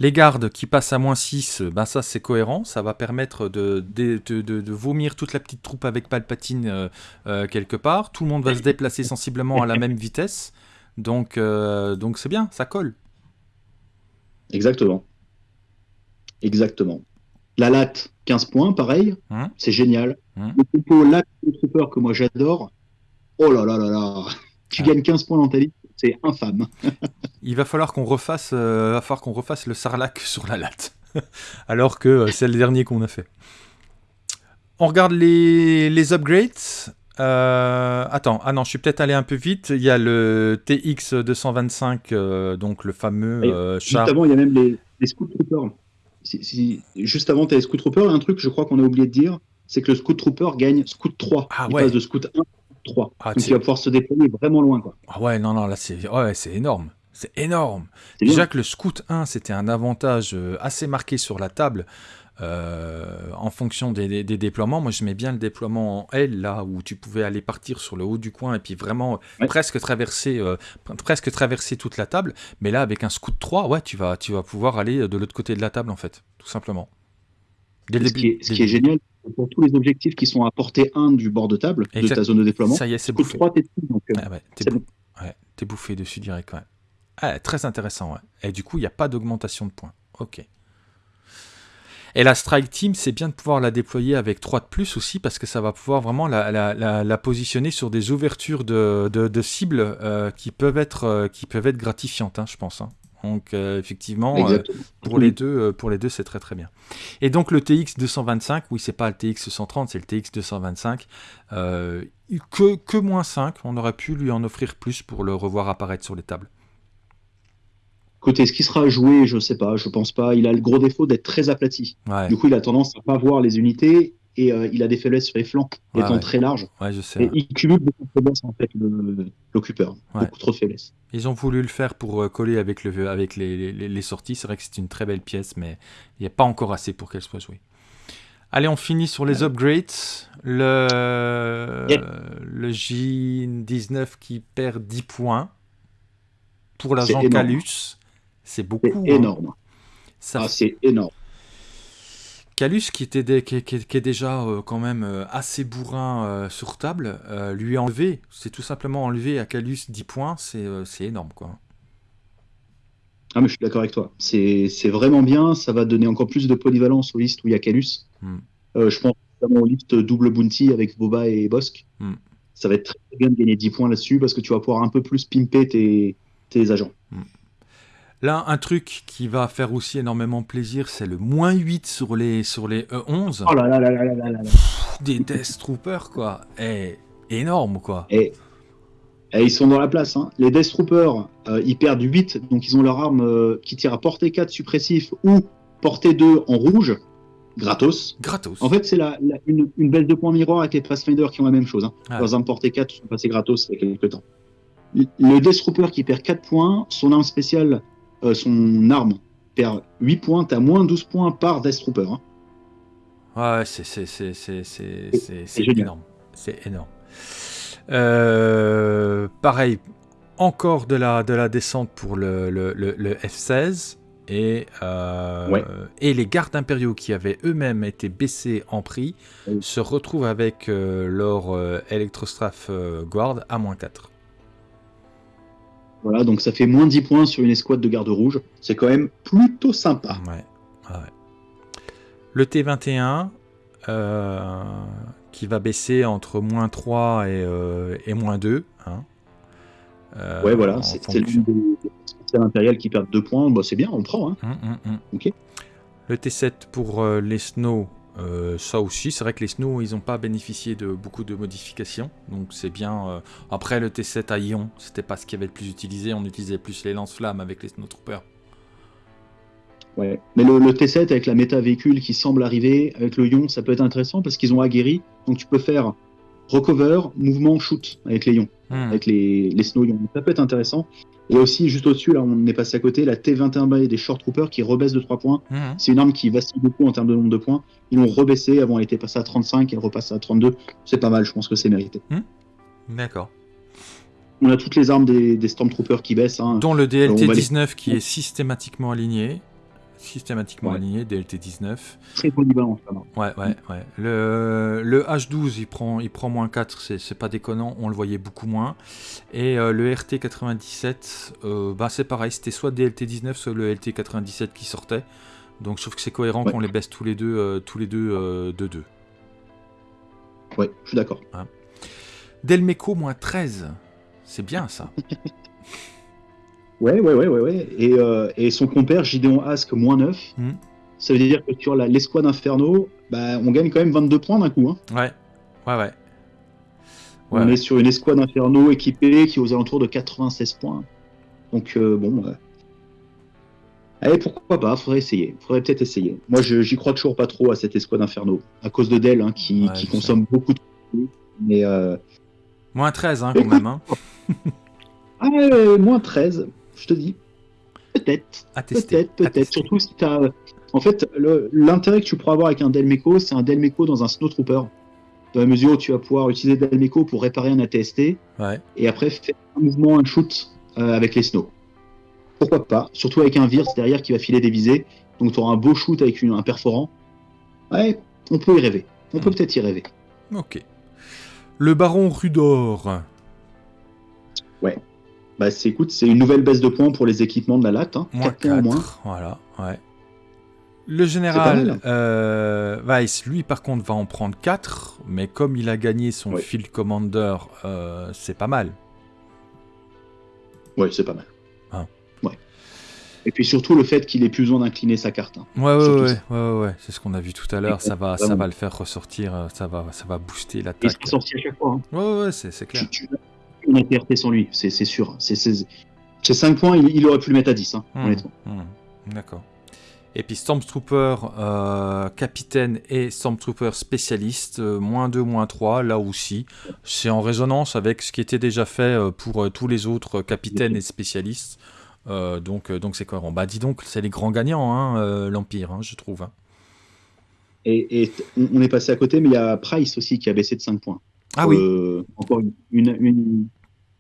Les gardes qui passent à moins 6, ben ça c'est cohérent, ça va permettre de, de, de- de- de vomir toute la petite troupe avec Palpatine euh, euh, quelque part. Tout le monde va se déplacer sensiblement à la même vitesse. Donc euh, donc c'est bien, ça colle. Exactement. Exactement. La latte, 15 points, pareil. Hein c'est génial. Hmm. Le compo là, Trooper que moi j'adore. Oh là là là là. Tu gagnes 15 points dans ta liste, c'est infâme. Il va falloir qu'on refasse, euh, va falloir qu'on refasse le Sarlac sur la latte. Alors que euh, c'est le dernier qu'on a fait. On regarde les, les upgrades. Euh, attends, ah non, je suis peut-être allé un peu vite. Il y a le TX 225, donc le fameux char. Juste avant, il y a même les, les Scoot Troopers. juste avant, tu as les Scoot Troopers. Il y a un truc, je crois qu'on a oublié de dire, c'est que le Scoot Trooper gagne Scoot 3. Ah, il passe de Scoot 1 3. Ah, Donc il va pouvoir se déployer vraiment loin. Quoi. Ah ouais, non, non, là c'est ouais, énorme. C'est énorme. Déjà que le Scout 1, c'était un avantage euh, assez marqué sur la table. Euh, en fonction des, déploiements. Moi, je mets bien le déploiement en L, là où tu pouvais aller partir sur le haut du coin et puis vraiment presque, traverser, euh, presque traverser toute la table. Mais là, avec un Scout 3, ouais, tu vas, tu vas pouvoir aller de l'autre côté de la table, en fait, tout simplement. ce, qui est, ce qui est génial, pour tous les objectifs qui sont à portée 1 du bord de table, de ta zone de déploiement. Ça y est, c'est bouffé. 3, t'es donc euh, ah t'es bouffé dessus direct, ouais. Ah, très intéressant, ouais. Et du coup, il n'y a pas d'augmentation de points. Ok. Et la Strike Team, c'est bien de pouvoir la déployer avec 3 de plus aussi, parce que ça va pouvoir vraiment la, la, la, positionner sur des ouvertures de, de, cibles euh, qui, peuvent être, euh, qui peuvent être gratifiantes, hein, je pense. Hein. Donc euh, effectivement, euh, pour, les deux, euh, pour les deux, c'est très très bien. Et donc le TX 225, oui, c'est pas le TX 130, c'est le TX 225. que, que moins 5, on aurait pu lui en offrir plus pour le revoir apparaître sur les tables. Côté, ce qui sera joué, je sais pas, je pense pas. Il a le gros défaut d'être très aplati. Du coup, il a tendance à pas voir les unités et euh, il a des faiblesses sur les flancs, étant très large. je sais, et il cumule beaucoup de faiblesses en fait, l'occupeur. Beaucoup trop de faiblesses. Ils ont voulu le faire pour euh, coller avec, le, avec les, les, sorties. C'est vrai que c'est une très belle pièce, mais il n'y a pas encore assez pour qu'elle soit jouée. Allez, on finit sur les upgrades. Le, le J19 qui perd 10 points pour l'agent Calus. C'est beaucoup. C'est énorme. Ça... Ah, c'est énorme. Calus, qui, était qui, est déjà euh, quand même euh, assez bourrin euh, sur table, lui enlever, c'est tout simplement enlever à Calus 10 points, c'est énorme. quoi. Ah, mais je suis d'accord avec toi. C'est vraiment bien, ça va donner encore plus de polyvalence aux listes où il y a Calus. Hmm. je pense notamment aux listes double bounty avec Boba et Bosque. Hmm. Ça va être très bien de gagner 10 points là-dessus parce que tu vas pouvoir un peu plus pimper tes, tes agents. Hmm. Là, un truc qui va faire aussi énormément plaisir, c'est le moins 8 sur les, sur les E11. Oh là là là là là là Des Death Troopers, quoi. Et eh, énorme, quoi. Et, ils sont dans la place. Hein. Les Death Troopers, euh, ils perdent 8, donc ils ont leur arme euh, qui tire à portée 4 suppressif ou portée 2 en rouge, gratos. Gratos. En fait, c'est la, une, une, baisse de points miroir avec les Pathfinder qui ont la même chose. Hein. Ah. Leurs armes portée 4 sont passées gratos il y a quelques temps. Le Death Trooper qui perd 4 points, son arme spéciale euh, son arme perd 8 points, t'as moins 12 points par Death Trooper. Hein. Ouais, c'est énorme. C'est énorme. Euh, pareil, encore de la, de la descente pour le, le, le, F-16. Et, euh, et les gardes impériaux qui avaient eux-mêmes été baissés en prix se retrouvent avec leur Electrostraff Guard à moins 4. Voilà, donc ça fait moins 10 points sur une escouade de garde rouge. C'est quand même plutôt sympa. Ouais. Le T21, euh, qui va baisser entre moins 3 et, et moins 2. Hein. Euh, ouais, voilà, c'est fonction... le impérial qui perd 2 points. Bah, c'est bien, on prend. Hein. Hum, hum, hum. Le T7 pour euh, les Snow, euh, ça aussi, c'est vrai que les Snow, ils n'ont pas bénéficié de beaucoup de modifications, donc c'est bien. Euh, après, le T7 à Ion, c'était pas ce qui avait le plus utilisé, on utilisait plus les lance-flammes avec les Snowtroopers. Ouais, mais le, T7 avec la méta véhicule qui semble arriver, avec le Ion, ça peut être intéressant parce qu'ils ont aguerri, donc tu peux faire recover, mouvement, shoot avec les Ions, hmm. avec les, les Snow Ions. Ça peut être intéressant. Et aussi, juste au-dessus, là, on est passé à côté, la T21B des Short Troopers qui rebaisse de 3 points. Mhm. C'est une arme qui vacille beaucoup en termes de nombre de points. Ils l'ont rebaissé. Avant, elle était passée à 35, elle repasse à 32. C'est pas mal, je pense que c'est mérité. Mhm. D'accord. On a toutes les armes des, Stormtroopers qui baissent. Hein. Dont le DLT-19 qui est systématiquement aligné systématiquement aligné, DLT19. Très polyvalent, Ouais, ouais, ouais. Le, le, H12, il prend, il prend moins 4, c'est pas déconnant, on le voyait beaucoup moins. Et euh, le RT97, euh, bah, c'est pareil, c'était soit DLT19, soit le LT97 qui sortait. Donc je trouve que c'est cohérent qu'on les baisse tous les deux, euh, tous les deux de 2. Ouais, je suis d'accord. Hein. Delmeco moins 13. C'est bien ça. ouais, ouais, ouais, ouais, ouais. Et, euh, et son compère Gideon Ask moins 9. Hmm. Ça veut dire que sur l'escouade Inferno, bah, on gagne quand même 22 points d'un coup. Hein. Ouais, ouais, ouais. On est sur une escouade Inferno équipée qui est aux alentours de 96 points. Donc, euh, bon. Allez, pourquoi pas Faudrait essayer. Faudrait peut-être essayer. Moi, j'y crois toujours pas trop à cette escouade Inferno. À cause de Dell, hein, qui, consomme beaucoup de. Mais. Euh... Moins 13, hein, quand même. Hein. ah, moins 13, je te dis. Peut-être. Peut-être, peut-être. Surtout si tu as. En fait, l'intérêt que tu pourras avoir avec un Delmeco, c'est un Delmeco dans un Snowtrooper. Dans la mesure où tu vas pouvoir utiliser Delmeco pour réparer un ATST. Ouais. Et après, faire un mouvement, un shoot euh, avec les Snow. Pourquoi pas? Surtout avec un Virse derrière qui va filer des visées. Donc tu auras un beau shoot avec un perforant. Ouais, on peut y rêver. On peut hmm. peut-être y rêver. Ok. Le baron Rudor. Ouais. Bah c'est écoute, c'est une nouvelle baisse de points pour les équipements de la latte. Hein. 4 points moins. Voilà, ouais. Le général euh, Weiss, lui par contre, va en prendre 4, mais comme il a gagné son Field Commander, euh, c'est pas mal. Ouais, c'est pas mal. Ah. Ouais. Et puis surtout le fait qu'il ait plus besoin d'incliner sa carte. Hein. Ouais, ouais, ouais, ouais, c'est ce qu'on a vu tout à l'heure. Ça va, ça va le faire ressortir, euh, ça va, ça va booster l'attaque. Il sorti à chaque fois. Hein. Ouais, ouais, c'est clair. On a TRT sans lui, c'est sûr. C'est 5 points, il, aurait pu le mettre à 10, hein, mmh, honnêtement. Mmh. D'accord. Et puis Stormtrooper euh, capitaine et Stormtrooper spécialiste, euh, moins 2, moins 3, là aussi. C'est en résonance avec ce qui était déjà fait euh, pour tous les autres capitaines et spécialistes. donc donc c'est cohérent. Bah dis donc, c'est les grands gagnants, hein, l'Empire, hein, je trouve. Hein. Et, on est passé à côté, mais il y a Price aussi qui a baissé de 5 points. Ah oui. encore une,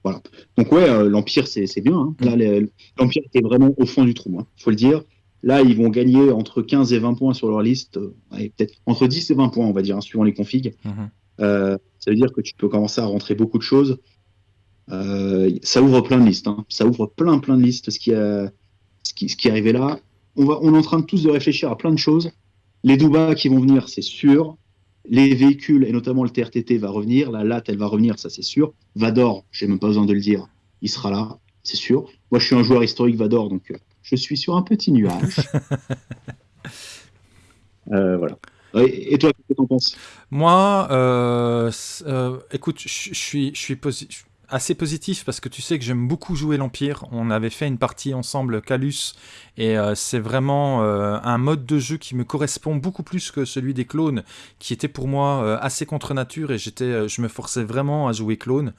Voilà. Donc ouais, l'Empire, c'est bien. Là, mm. l'Empire était vraiment au fond du trou, il faut le dire. Là, ils vont gagner entre 15 et 20 points sur leur liste, euh, peut-être entre 10 et 20 points, on va dire, hein, suivant les configs. Mhm. Euh, ça veut dire que tu peux commencer à rentrer beaucoup de choses. Euh, ça ouvre plein de listes. Hein. Ça ouvre plein, plein de listes. Ce qui, a, ce qui, ce qui est arrivé là, on, va, on est en train de tous de réfléchir à plein de choses. Les Douba qui vont venir, c'est sûr. Les véhicules, et notamment le TRTT, va revenir. La LAT, elle va revenir, ça c'est sûr. Vador, j'ai même pas besoin de le dire, il sera là, c'est sûr. Moi, je suis un joueur historique Vador, donc je suis sur un petit nuage. Euh, voilà. Et toi, qu'est-ce que tu en penses? Moi, euh, euh, écoute, je suis, je suis assez positif parce que tu sais que j'aime beaucoup jouer l'Empire. On avait fait une partie ensemble, Calus, et euh, c'est vraiment euh, un mode de jeu qui me correspond beaucoup plus que celui des clones, qui était pour moi euh, assez contre nature et j'étais, je me forçais vraiment à jouer clone.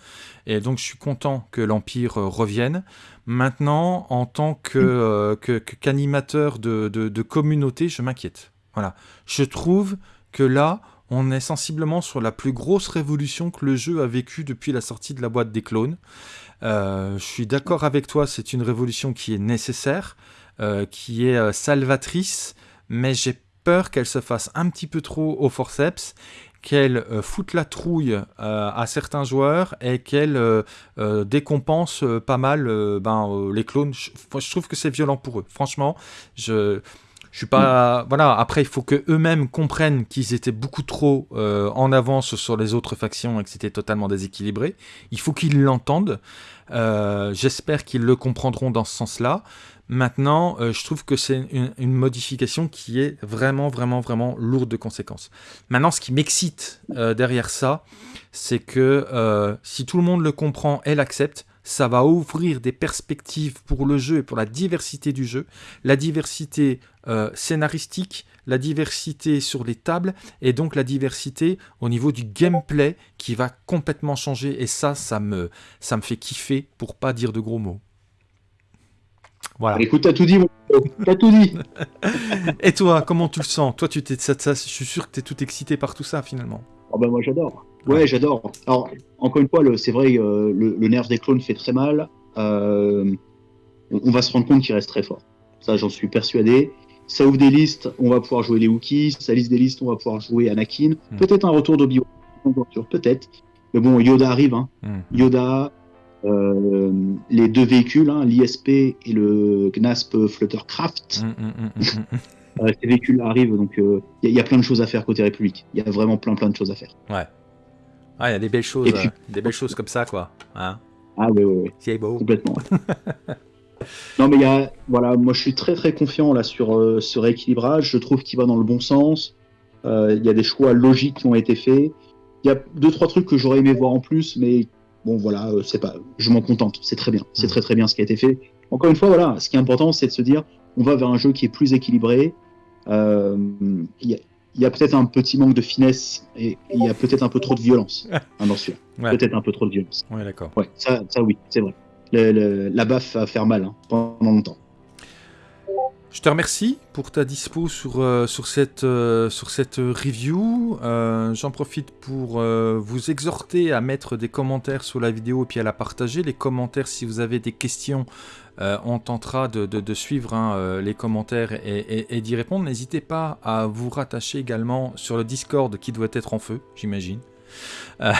Et donc je suis content que l'Empire revienne. Maintenant, en tant que, qu'animateur de, de, de communauté, je m'inquiète. Voilà. Je trouve que là, on est sensiblement sur la plus grosse révolution que le jeu a vécue depuis la sortie de la boîte des clones. Euh, je suis d'accord avec toi, c'est une révolution qui est nécessaire, euh, qui est euh, salvatrice, mais j'ai peur qu'elle se fasse un petit peu trop au forceps, qu'elle foute la trouille à certains joueurs et qu'elle décompense pas mal ben, les clones. je trouve que c'est violent pour eux. Franchement, je je suis pas. Voilà. Après, il faut que eux-mêmes comprennent qu'ils étaient beaucoup trop euh, en avance sur les autres factions et que c'était totalement déséquilibré. Il faut qu'ils l'entendent. Euh, j'espère qu'ils le comprendront dans ce sens-là. Maintenant, euh, je trouve que c'est une, modification qui est vraiment, vraiment, vraiment lourde de conséquences. Maintenant, ce qui m'excite derrière ça, c'est que si tout le monde le comprend et l'accepte, ça va ouvrir des perspectives pour le jeu et pour la diversité du jeu, la diversité euh, scénaristique, la diversité sur les tables et donc la diversité au niveau du gameplay qui va complètement changer et ça, ça me, ça me fait kiffer pour pas dire de gros mots. Voilà. Écoute, t'as tout dit, t'as tout dit. et toi, comment tu le sens? Toi, tu t'es, ça, je suis sûr que tu es tout excité par tout ça finalement. Oh ben moi j'adore. Ouais, j'adore. Alors, encore une fois, c'est vrai, euh, le, nerf des clones fait très mal. Euh, on, va se rendre compte qu'il reste très fort. Ça, j'en suis persuadé. Ça ouvre des listes, on va pouvoir jouer les Wookiees. Ça liste des listes, on va pouvoir jouer Anakin. Hmm. Peut-être un retour d'Obi-Wan, peut-être. Mais bon, Yoda arrive. Hein. Hmm. Yoda, euh, les deux véhicules, hein, l'ISP et le GNASP Fluttercraft. Hmm, ces véhicules arrivent, donc il y, y, a plein de choses à faire côté République. Il y a vraiment plein plein de choses à faire. Ouais. Ah, il y a des belles choses, des belles choses comme ça, quoi. Hein ah oui, oui, oui. C'est beau. Complètement. non, mais il y a, voilà, moi je suis très très confiant là sur ce rééquilibrage. Je trouve qu'il va dans le bon sens. Il y a des choix logiques qui ont été faits. Il y a deux trois trucs que j'aurais aimé voir en plus, mais bon voilà, c'est pas, je m'en contente. C'est très bien. C'est mm. très très bien ce qui a été fait. Encore une fois, voilà, ce qui est important, c'est de se dire, on va vers un jeu qui est plus équilibré. Euh, il y a, peut-être un petit manque de finesse et il y a peut-être un peu trop de violence hein, dans Peut-être un peu trop de violence. Ouais, d'accord. Ouais, ça, ça oui, c'est vrai. La baffe va faire mal hein, pendant longtemps. Je te remercie pour ta dispo sur, euh, sur, cette, euh, sur cette review. Euh, j'en profite pour vous exhorter à mettre des commentaires sur la vidéo et puis à la partager. Les commentaires, si vous avez des questions, on tentera de, de, suivre hein, les commentaires et, et d'y répondre. N'hésitez pas à vous rattacher également sur le Discord qui doit être en feu, j'imagine. Euh,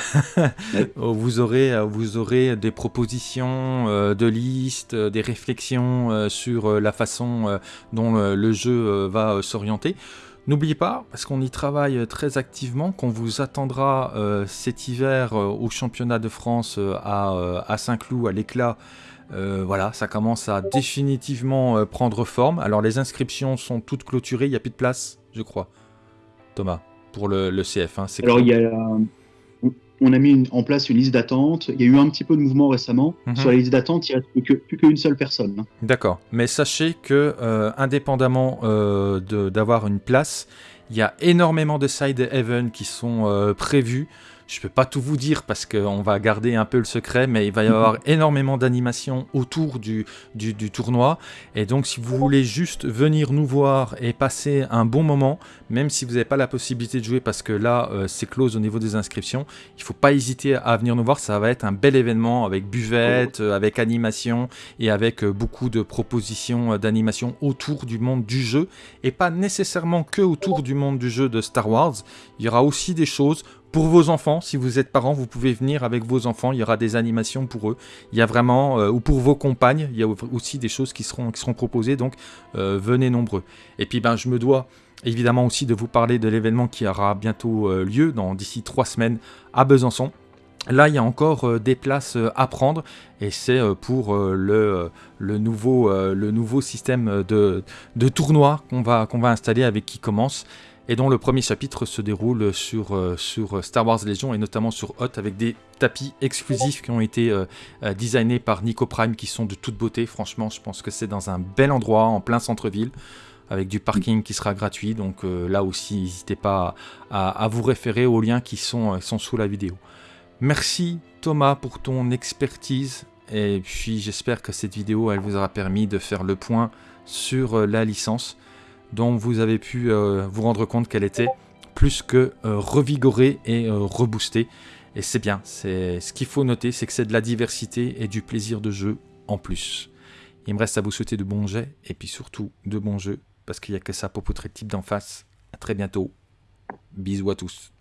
vous, aurez, euh, vous aurez des propositions euh, de listes, des réflexions sur la façon dont le jeu va s'orienter. N'oubliez pas, parce qu'on y travaille très activement, qu'on vous attendra cet hiver au championnat de France à, à Saint-Cloud, à l'éclat. voilà, ça commence à définitivement prendre forme. Alors les inscriptions sont toutes clôturées, il n'y a plus de place, je crois. Thomas, pour le, le CF. Hein, Alors il y a on a mis en place une liste d'attente. Il y a eu un petit peu de mouvement récemment. Mhm. Sur la liste d'attente, il n'y a plus qu'une seule personne. Hein. D'accord. Mais sachez que, euh, indépendamment euh, d'avoir une place, il y a énormément de side events qui sont euh, prévus. Je ne peux pas tout vous dire parce qu'on va garder un peu le secret, mais il va y avoir énormément d'animations autour du, du, tournoi. Et donc, si vous voulez juste venir nous voir et passer un bon moment, même si vous n'avez pas la possibilité de jouer parce que là, euh, c'est close au niveau des inscriptions, il ne faut pas hésiter à venir nous voir. Ça va être un bel événement avec buvette, euh, avec animation et avec euh, beaucoup de propositions d'animation autour du monde du jeu. Et pas nécessairement que autour du monde du jeu de Star Wars. Il y aura aussi des choses pour vos enfants, si vous êtes parents, vous pouvez venir avec vos enfants, il y aura des animations pour eux. Il y a vraiment, euh, ou pour vos compagnes, il y a aussi des choses qui seront, qui seront proposées, donc euh, venez nombreux. Et puis ben, je me dois évidemment aussi de vous parler de l'événement qui aura bientôt euh, lieu, d'ici trois semaines, à Besançon. Là, il y a encore des places à prendre et c'est pour le, le, nouveau, le nouveau système de, de tournoi qu'on va, qu'on va installer avec qui commence et dont le premier chapitre se déroule sur, euh, sur Star Wars Legion et notamment sur Hot avec des tapis exclusifs qui ont été euh, euh, designés par Nico Prime qui sont de toute beauté. Franchement, je pense que c'est dans un bel endroit en plein centre-ville avec du parking qui sera gratuit. Donc là aussi, n'hésitez pas à, vous référer aux liens qui sont, sont sous la vidéo. Merci Thomas pour ton expertise et puis j'espère que cette vidéo elle vous aura permis de faire le point sur la licence dont vous avez pu euh, vous rendre compte qu'elle était plus que euh, revigorée et euh, reboostée. Et c'est bien, ce qu'il faut noter, c'est que c'est de la diversité et du plaisir de jeu en plus. Il me reste à vous souhaiter de bons jets et puis surtout de bons jeux, parce qu'il n'y a que ça pour poutrer type d'en face. A très bientôt. Bisous à tous.